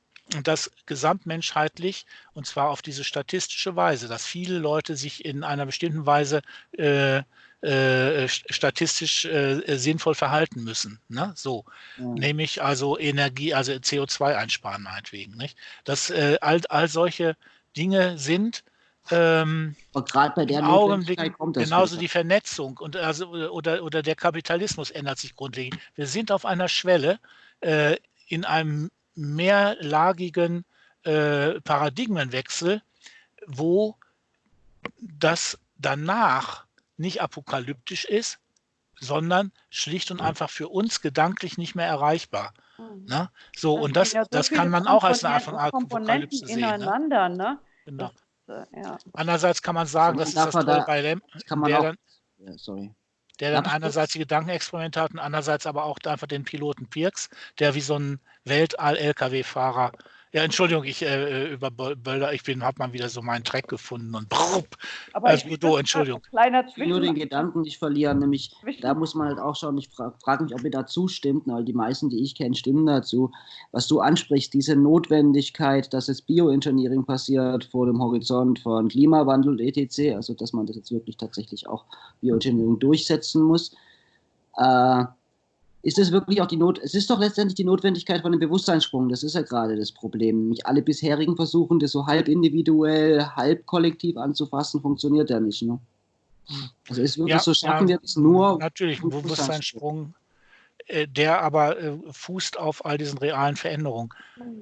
Speaker 1: das gesamtmenschheitlich und zwar auf diese statistische Weise, dass viele Leute sich in einer bestimmten Weise äh, äh, statistisch äh, sinnvoll verhalten müssen. Ne? So, ja. nämlich also Energie, also CO2 einsparen meinetwegen. Nicht? Dass äh, all, all solche Dinge sind ähm,
Speaker 3: gerade bei der
Speaker 1: Augenblick kommt das genauso wieder. die Vernetzung und also oder, oder der Kapitalismus ändert sich grundlegend. Wir sind auf einer Schwelle äh, in einem mehrlagigen äh, Paradigmenwechsel, wo das danach nicht apokalyptisch ist, sondern schlicht und einfach für uns gedanklich nicht mehr erreichbar. Mhm. Ne? So, das und das, ja so das kann man auch als eine Art von Apokalypse sehen. Ne?
Speaker 2: Ineinander, ne?
Speaker 1: Genau. Ja. Andererseits kann man sagen, das ist das Tolle da, bei Lem,
Speaker 3: kann man
Speaker 1: der,
Speaker 3: auch,
Speaker 1: dann,
Speaker 3: ja, sorry.
Speaker 1: der dann einerseits die Gedankenexperimente hat und andererseits aber auch einfach den Piloten Pirks, der wie so ein Weltall-LKW-Fahrer ja, Entschuldigung, ich äh, über Bölder, ich bin, habe mal wieder so meinen Track gefunden und brupp,
Speaker 2: Aber also, ich du, Entschuldigung.
Speaker 3: Kleiner Nur den Gedanken nicht verlieren, nämlich da muss man halt auch schauen, ich frage frag mich, ob ihr dazu stimmt, weil die meisten, die ich kenne, stimmen dazu. Was du ansprichst, diese Notwendigkeit, dass es Bioengineering passiert vor dem Horizont von Klimawandel etc., also dass man das jetzt wirklich tatsächlich auch Bioengineering durchsetzen muss. Äh, ist es wirklich auch die Not, es ist doch letztendlich die Notwendigkeit von einem Bewusstseinssprung, das ist ja gerade das Problem. Nicht alle bisherigen Versuchen, das so halb individuell, halb kollektiv anzufassen, funktioniert ja nicht. Ne? Also ist wirklich ja, so, schaffen ja, wir es nur.
Speaker 1: Natürlich, ein Bewusstseinssprung, äh, der aber äh, fußt auf all diesen realen Veränderungen.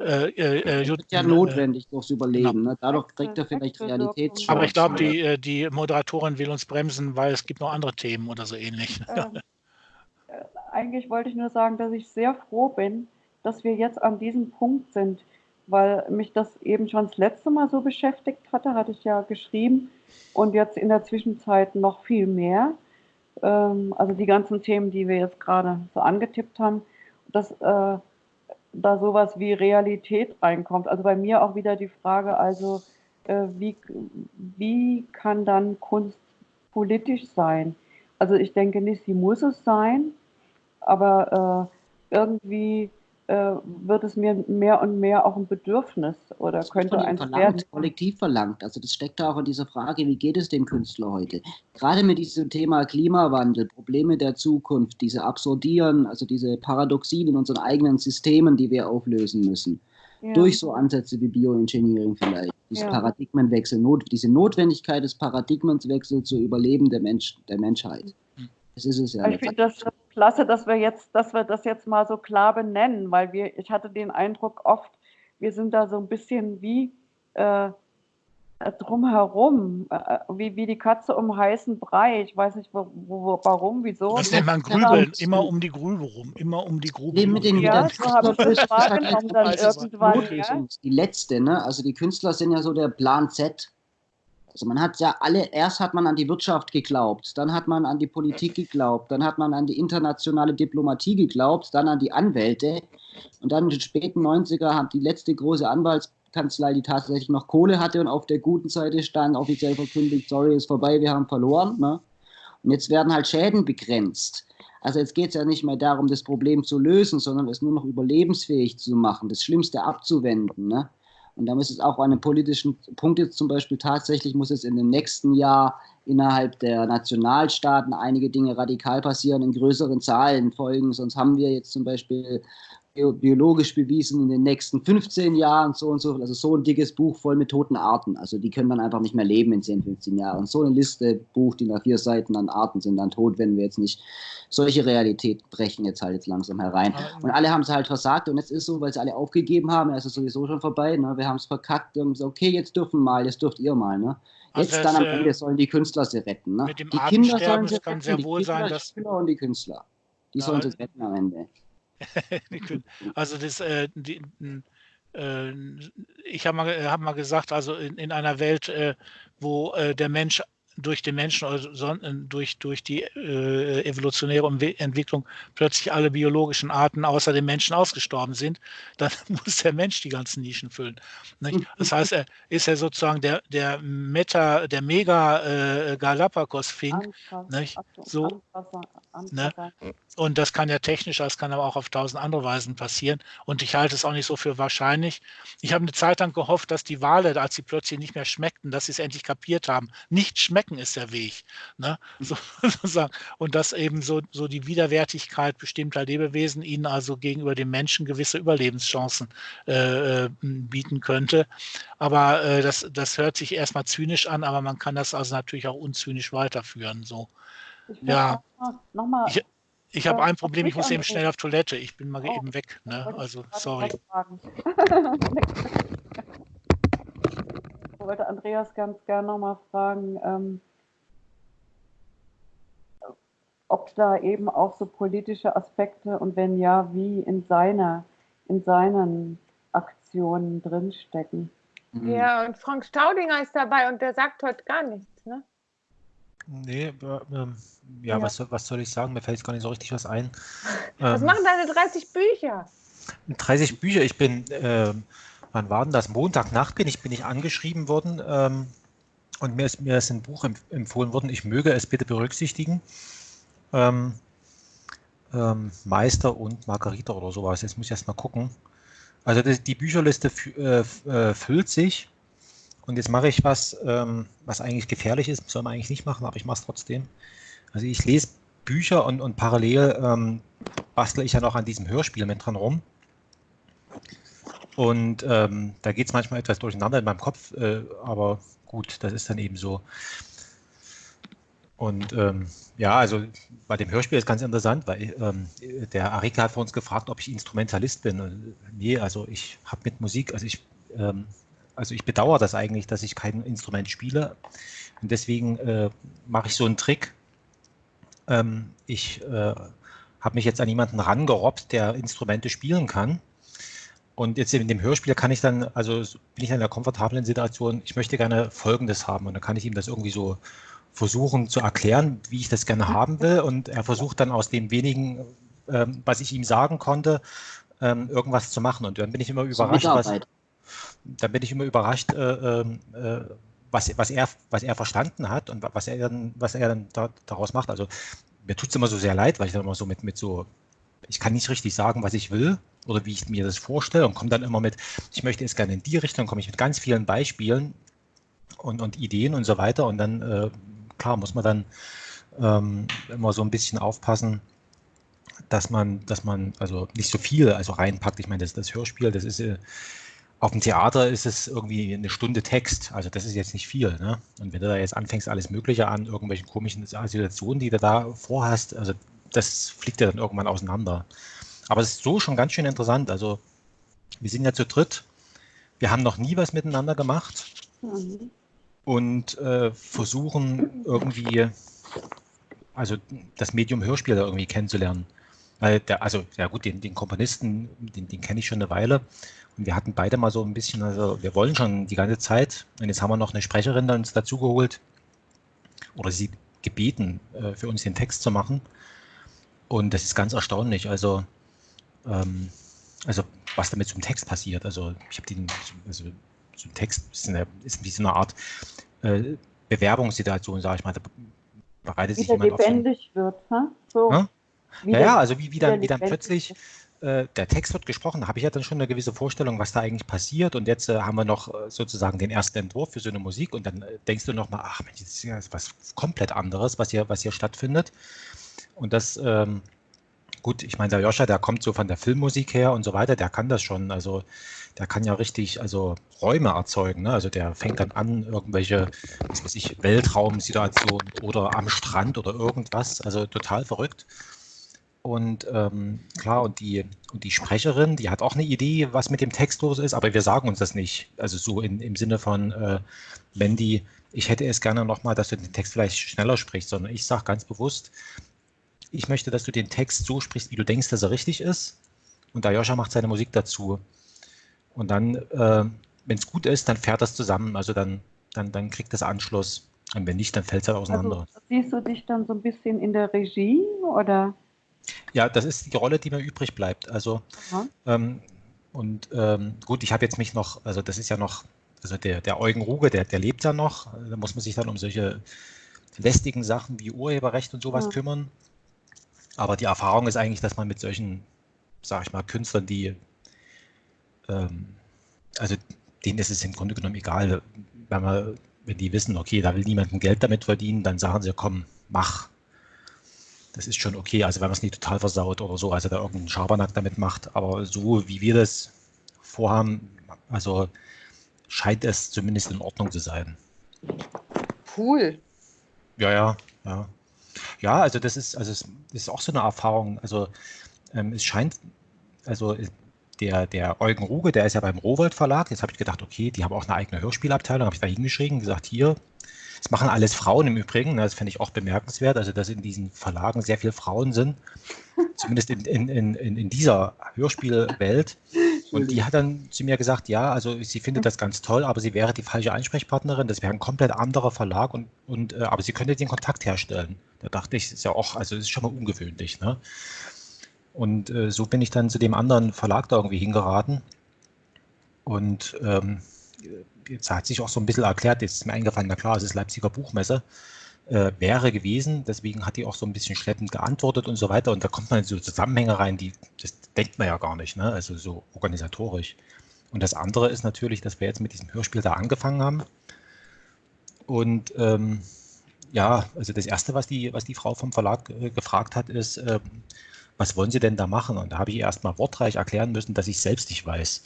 Speaker 1: Äh,
Speaker 3: äh, das ist ja notwendig durchs Überleben. Ne? Dadurch kriegt er vielleicht Realitätsschock.
Speaker 1: Aber ich glaube, die, die Moderatorin will uns bremsen, weil es gibt noch andere Themen oder so ähnlich. Ähm,
Speaker 2: eigentlich wollte ich nur sagen, dass ich sehr froh bin, dass wir jetzt an diesem Punkt sind, weil mich das eben schon das letzte Mal so beschäftigt hatte, hatte ich ja geschrieben und jetzt in der Zwischenzeit noch viel mehr. Ähm, also die ganzen Themen, die wir jetzt gerade so angetippt haben, dass äh, da sowas wie Realität reinkommt. Also bei mir auch wieder die Frage, also äh, wie, wie kann dann Kunst politisch sein? Also ich denke nicht, sie muss es sein, aber äh, irgendwie äh, wird es mir mehr und mehr auch ein Bedürfnis oder das könnte ein
Speaker 3: verlangt, kollektiv verlangt. Also das steckt auch in dieser Frage, wie geht es dem Künstler heute? Gerade mit diesem Thema Klimawandel, Probleme der Zukunft, diese Absurdieren, also diese Paradoxien in unseren eigenen Systemen, die wir auflösen müssen. Ja. Durch so Ansätze wie Bioengineering vielleicht. Diese ja. Paradigmenwechsel, not, diese Notwendigkeit des Paradigmenwechsels zu Überleben der, Mensch, der Menschheit.
Speaker 2: Das ist es ja. Ich finde das klasse, dass wir jetzt, dass wir das jetzt mal so klar benennen, weil wir, ich hatte den Eindruck oft, wir sind da so ein bisschen wie äh, drumherum, äh, wie, wie die Katze um heißen Brei. Ich weiß nicht, wo, wo, warum, wieso.
Speaker 1: Das nennt man Grübeln, immer um die Grübe rum, immer um die Grube rum. Mit den
Speaker 3: ja, so habe ich das wahrgenommen dann irgendwann. Ja? Die letzte, ne? also die Künstler sind ja so der Plan Z also man hat ja alle, erst hat man an die Wirtschaft geglaubt, dann hat man an die Politik geglaubt, dann hat man an die internationale Diplomatie geglaubt, dann an die Anwälte und dann in den späten 90er hat die letzte große Anwaltskanzlei, die tatsächlich noch Kohle hatte und auf der guten Seite stand, offiziell verkündigt, sorry, ist vorbei, wir haben verloren. Ne? Und jetzt werden halt Schäden begrenzt. Also jetzt geht es ja nicht mehr darum, das Problem zu lösen, sondern es nur noch überlebensfähig zu machen, das Schlimmste abzuwenden. Ne? Und da muss es auch an einem politischen Punkt jetzt zum Beispiel tatsächlich, muss es in dem nächsten Jahr innerhalb der Nationalstaaten einige Dinge radikal passieren, in größeren Zahlen folgen. Sonst haben wir jetzt zum Beispiel biologisch bewiesen in den nächsten 15 Jahren so und so, also so ein dickes Buch voll mit toten Arten. Also die können dann einfach nicht mehr leben in 10, 15 Jahren. So eine Liste, Buch, die nach vier Seiten an Arten sind dann tot, wenn wir jetzt nicht solche Realität brechen jetzt halt jetzt langsam herein. Und alle haben es halt versagt und jetzt ist so, weil sie alle aufgegeben haben, es sowieso schon vorbei. Ne? Wir haben es verkackt und so, okay, jetzt dürfen mal, jetzt dürft ihr mal. Ne? Jetzt also dann am Ende sollen die Künstler sie retten. Ne?
Speaker 1: die Kinder sollen sie retten, sehr wohl sein, dass
Speaker 3: und die Künstler. Die sollen sie retten am Ende.
Speaker 1: also das, äh, die, äh, ich habe mal, hab mal gesagt, also in, in einer Welt, äh, wo äh, der Mensch durch den Menschen oder durch, durch die äh, evolutionäre Entwicklung plötzlich alle biologischen Arten außer dem Menschen ausgestorben sind, dann muss der Mensch die ganzen Nischen füllen. Nicht? Das heißt, er ist ja sozusagen der, der Meta, der Mega äh, Galapagos-Fink. So, ne? Und das kann ja technisch, das kann aber auch auf tausend andere Weisen passieren. Und ich halte es auch nicht so für wahrscheinlich. Ich habe eine Zeit lang gehofft, dass die Wale, als sie plötzlich nicht mehr schmeckten, dass sie es endlich kapiert haben. Nicht schmecken ist der Weg. Ne? So, sozusagen. Und dass eben so, so die Widerwärtigkeit bestimmter Lebewesen ihnen also gegenüber dem Menschen gewisse Überlebenschancen äh, äh bieten könnte. Aber äh, das, das hört sich erstmal zynisch an, aber man kann das also natürlich auch unzynisch weiterführen. So. Ja. Noch mal, ich, ich habe ein Problem, ich muss eben schnell auf Toilette. Ich bin mal oh, eben weg. Ne? Also, sorry.
Speaker 2: ich wollte Andreas ganz gerne nochmal fragen, ähm, ob da eben auch so politische Aspekte und wenn ja, wie in seiner, in seinen Aktionen drinstecken.
Speaker 4: Ja, und Frank Staudinger ist dabei und der sagt heute gar nichts, ne?
Speaker 5: Nee, äh, ähm, ja, ja. Was, was soll ich sagen? Mir fällt jetzt gar nicht so richtig was ein.
Speaker 4: Was ähm, machen deine 30 Bücher?
Speaker 5: 30 Bücher, ich bin, äh, wann war denn das? Montagnacht bin ich, bin ich angeschrieben worden ähm, und mir ist, mir ist ein Buch empfohlen worden, ich möge es bitte berücksichtigen. Ähm, ähm, Meister und Margarita oder sowas. Jetzt muss ich erst mal gucken. Also die, die Bücherliste äh, äh, füllt sich und jetzt mache ich was, ähm, was eigentlich gefährlich ist, soll man eigentlich nicht machen, aber ich mache es trotzdem. Also ich lese Bücher und, und parallel ähm, bastle ich ja noch an diesem Hörspiel mit dran rum. Und ähm, da geht es manchmal etwas durcheinander in meinem Kopf, äh, aber gut, das ist dann eben so. Und ähm, ja, also bei dem Hörspiel ist ganz interessant, weil ähm, der Arika hat vor uns gefragt, ob ich Instrumentalist bin. Und, nee, also ich habe mit Musik, also ich ähm, also ich bedauere das eigentlich, dass ich kein Instrument spiele. Und deswegen äh, mache ich so einen Trick. Ähm, ich äh, habe mich jetzt an jemanden rangerobbt, der Instrumente spielen kann. Und jetzt in dem Hörspiel kann ich dann, also bin ich in einer komfortablen Situation, ich möchte gerne Folgendes haben. Und dann kann ich ihm das irgendwie so versuchen zu erklären, wie ich das gerne haben will. Und er versucht dann aus dem wenigen, ähm, was ich ihm sagen konnte, ähm, irgendwas zu machen. Und dann bin ich immer überrascht, was, da bin ich immer überrascht, äh, ähm, äh, was, was, er, was er verstanden hat und was er dann, was er dann da, daraus macht. Also mir tut es immer so sehr leid, weil ich dann immer so mit, mit so, ich kann nicht richtig sagen, was ich will oder wie ich mir das vorstelle und komme dann immer mit, ich möchte es gerne in die Richtung, komme ich mit ganz vielen Beispielen und, und Ideen und so weiter und dann, äh, klar, muss man dann ähm, immer so ein bisschen aufpassen, dass man, dass man also nicht so viel also reinpackt. Ich meine, das, das Hörspiel, das ist äh, auf dem Theater ist es irgendwie eine Stunde Text, also das ist jetzt nicht viel. Ne? Und wenn du da jetzt anfängst, alles Mögliche an, irgendwelchen komischen Situationen, die du da vorhast, also das fliegt ja dann irgendwann auseinander. Aber es ist so schon ganz schön interessant. Also wir sind ja zu dritt, wir haben noch nie was miteinander gemacht mhm. und äh, versuchen irgendwie, also das Medium Hörspiel da irgendwie kennenzulernen. Weil der, also ja gut, den, den Komponisten, den, den kenne ich schon eine Weile und wir hatten beide mal so ein bisschen, also wir wollen schon die ganze Zeit. Und jetzt haben wir noch eine Sprecherin dann uns dazugeholt oder sie gebeten, äh, für uns den Text zu machen. Und das ist ganz erstaunlich. Also, ähm, also was damit zum Text passiert. Also ich habe den, also so ein Text ist, eine, ist wie so eine Art äh, Bewerbungssituation, sage ich mal. Da bereitet sich jemand
Speaker 2: lebendig auf so, wird, ne? So.
Speaker 5: Ja? ja, also wie, wie, dann, wie dann plötzlich äh, der Text wird gesprochen, da habe ich ja dann schon eine gewisse Vorstellung, was da eigentlich passiert. Und jetzt äh, haben wir noch äh, sozusagen den ersten Entwurf für so eine Musik und dann äh, denkst du nochmal, ach Mensch, das ist ja was komplett anderes, was hier, was hier stattfindet. Und das, ähm, gut, ich meine, der Joscha, der kommt so von der Filmmusik her und so weiter, der kann das schon. Also der kann ja richtig, also Räume erzeugen. Ne? Also der fängt dann an, irgendwelche, was weiß ich, Weltraumsituationen oder am Strand oder irgendwas. Also total verrückt. Und ähm, klar, und die, und die Sprecherin, die hat auch eine Idee, was mit dem Text los ist, aber wir sagen uns das nicht. Also so in, im Sinne von, äh, Mandy, ich hätte es gerne nochmal, dass du den Text vielleicht schneller sprichst, sondern ich sage ganz bewusst, ich möchte, dass du den Text so sprichst, wie du denkst, dass er richtig ist. Und Ayosha macht seine Musik dazu. Und dann, äh, wenn es gut ist, dann fährt das zusammen. Also dann, dann, dann kriegt das Anschluss. Und wenn nicht, dann fällt es halt auseinander.
Speaker 2: Also, siehst du dich dann so ein bisschen in der Regie oder?
Speaker 5: Ja, das ist die Rolle, die mir übrig bleibt. Also ähm, und ähm, gut, ich habe jetzt mich noch, also das ist ja noch, also der, der Eugen Ruge, der, der lebt ja noch. Da muss man sich dann um solche lästigen Sachen wie Urheberrecht und sowas ja. kümmern. Aber die Erfahrung ist eigentlich, dass man mit solchen, sag ich mal, Künstlern, die, ähm, also denen ist es im Grunde genommen egal, wenn, man, wenn die wissen, okay, da will niemand Geld damit verdienen, dann sagen sie, komm, mach. Das ist schon okay, also wenn man es nicht total versaut oder so, also da irgendeinen Schabernack damit macht. Aber so wie wir das vorhaben, also scheint es zumindest in Ordnung zu sein.
Speaker 4: Cool.
Speaker 5: Ja, ja, ja. Ja, also das ist, also es ist auch so eine Erfahrung. Also ähm, es scheint, also der, der Eugen Ruge, der ist ja beim Rowold Verlag. Jetzt habe ich gedacht, okay, die haben auch eine eigene Hörspielabteilung, habe ich da hingeschrieben, gesagt, hier, das machen alles Frauen im Übrigen, das fände ich auch bemerkenswert, also dass in diesen Verlagen sehr viele Frauen sind, zumindest in, in, in, in dieser Hörspielwelt. Und die hat dann zu mir gesagt, ja, also sie findet das ganz toll, aber sie wäre die falsche Ansprechpartnerin, das wäre ein komplett anderer Verlag und, und äh, aber sie könnte den Kontakt herstellen. Da dachte ich, ist ja auch, also das ist schon mal ungewöhnlich. Ne? Und äh, so bin ich dann zu dem anderen Verlag da irgendwie hingeraten. Und ähm, jetzt hat sich auch so ein bisschen erklärt, jetzt ist mir eingefallen, na klar, es ist Leipziger Buchmesse, äh, wäre gewesen. Deswegen hat die auch so ein bisschen schleppend geantwortet und so weiter. Und da kommt man in so Zusammenhänge rein, die, das denkt man ja gar nicht, ne? also so organisatorisch. Und das andere ist natürlich, dass wir jetzt mit diesem Hörspiel da angefangen haben. Und ähm, ja, also das Erste, was die, was die Frau vom Verlag äh, gefragt hat, ist, äh, was wollen Sie denn da machen? Und da habe ich erst mal wortreich erklären müssen, dass ich selbst nicht weiß.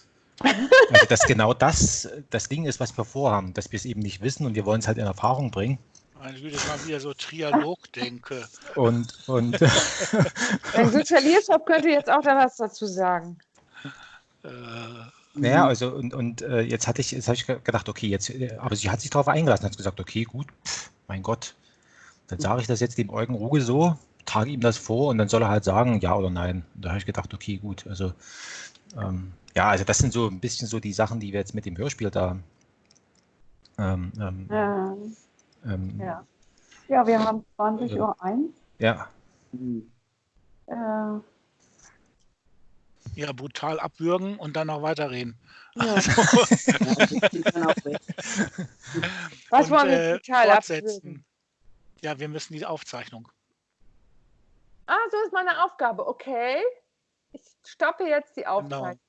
Speaker 5: Also dass genau das das Ding ist, was wir vorhaben, dass wir es eben nicht wissen und wir wollen es halt in Erfahrung bringen.
Speaker 1: Meine Güte, mal wieder so Trialog denke.
Speaker 5: Und, und
Speaker 4: Wenn Sozialiershop könnte jetzt auch da was dazu sagen.
Speaker 5: Äh, naja, also und, und äh, jetzt hatte ich, jetzt habe ich gedacht, okay, jetzt, aber sie hat sich darauf eingelassen, hat gesagt, okay, gut, pff, mein Gott, dann sage ich das jetzt dem Eugen Ruge so, trage ihm das vor und dann soll er halt sagen, ja oder nein. Und da habe ich gedacht, okay, gut, also ähm, ja, also das sind so ein bisschen so die Sachen, die wir jetzt mit dem Hörspiel da ähm, ähm,
Speaker 2: ja. Ähm, ja. ja, wir haben 20 äh, Uhr 1.
Speaker 5: Ja.
Speaker 2: Äh,
Speaker 1: ja, brutal abwürgen und dann noch weiterreden.
Speaker 4: Ja. Also, Was wollen wir
Speaker 1: äh, brutal abwürgen? Ja, wir müssen die Aufzeichnung.
Speaker 4: Ah, so ist meine Aufgabe. Okay. Ich stoppe jetzt die genau. Aufzeichnung.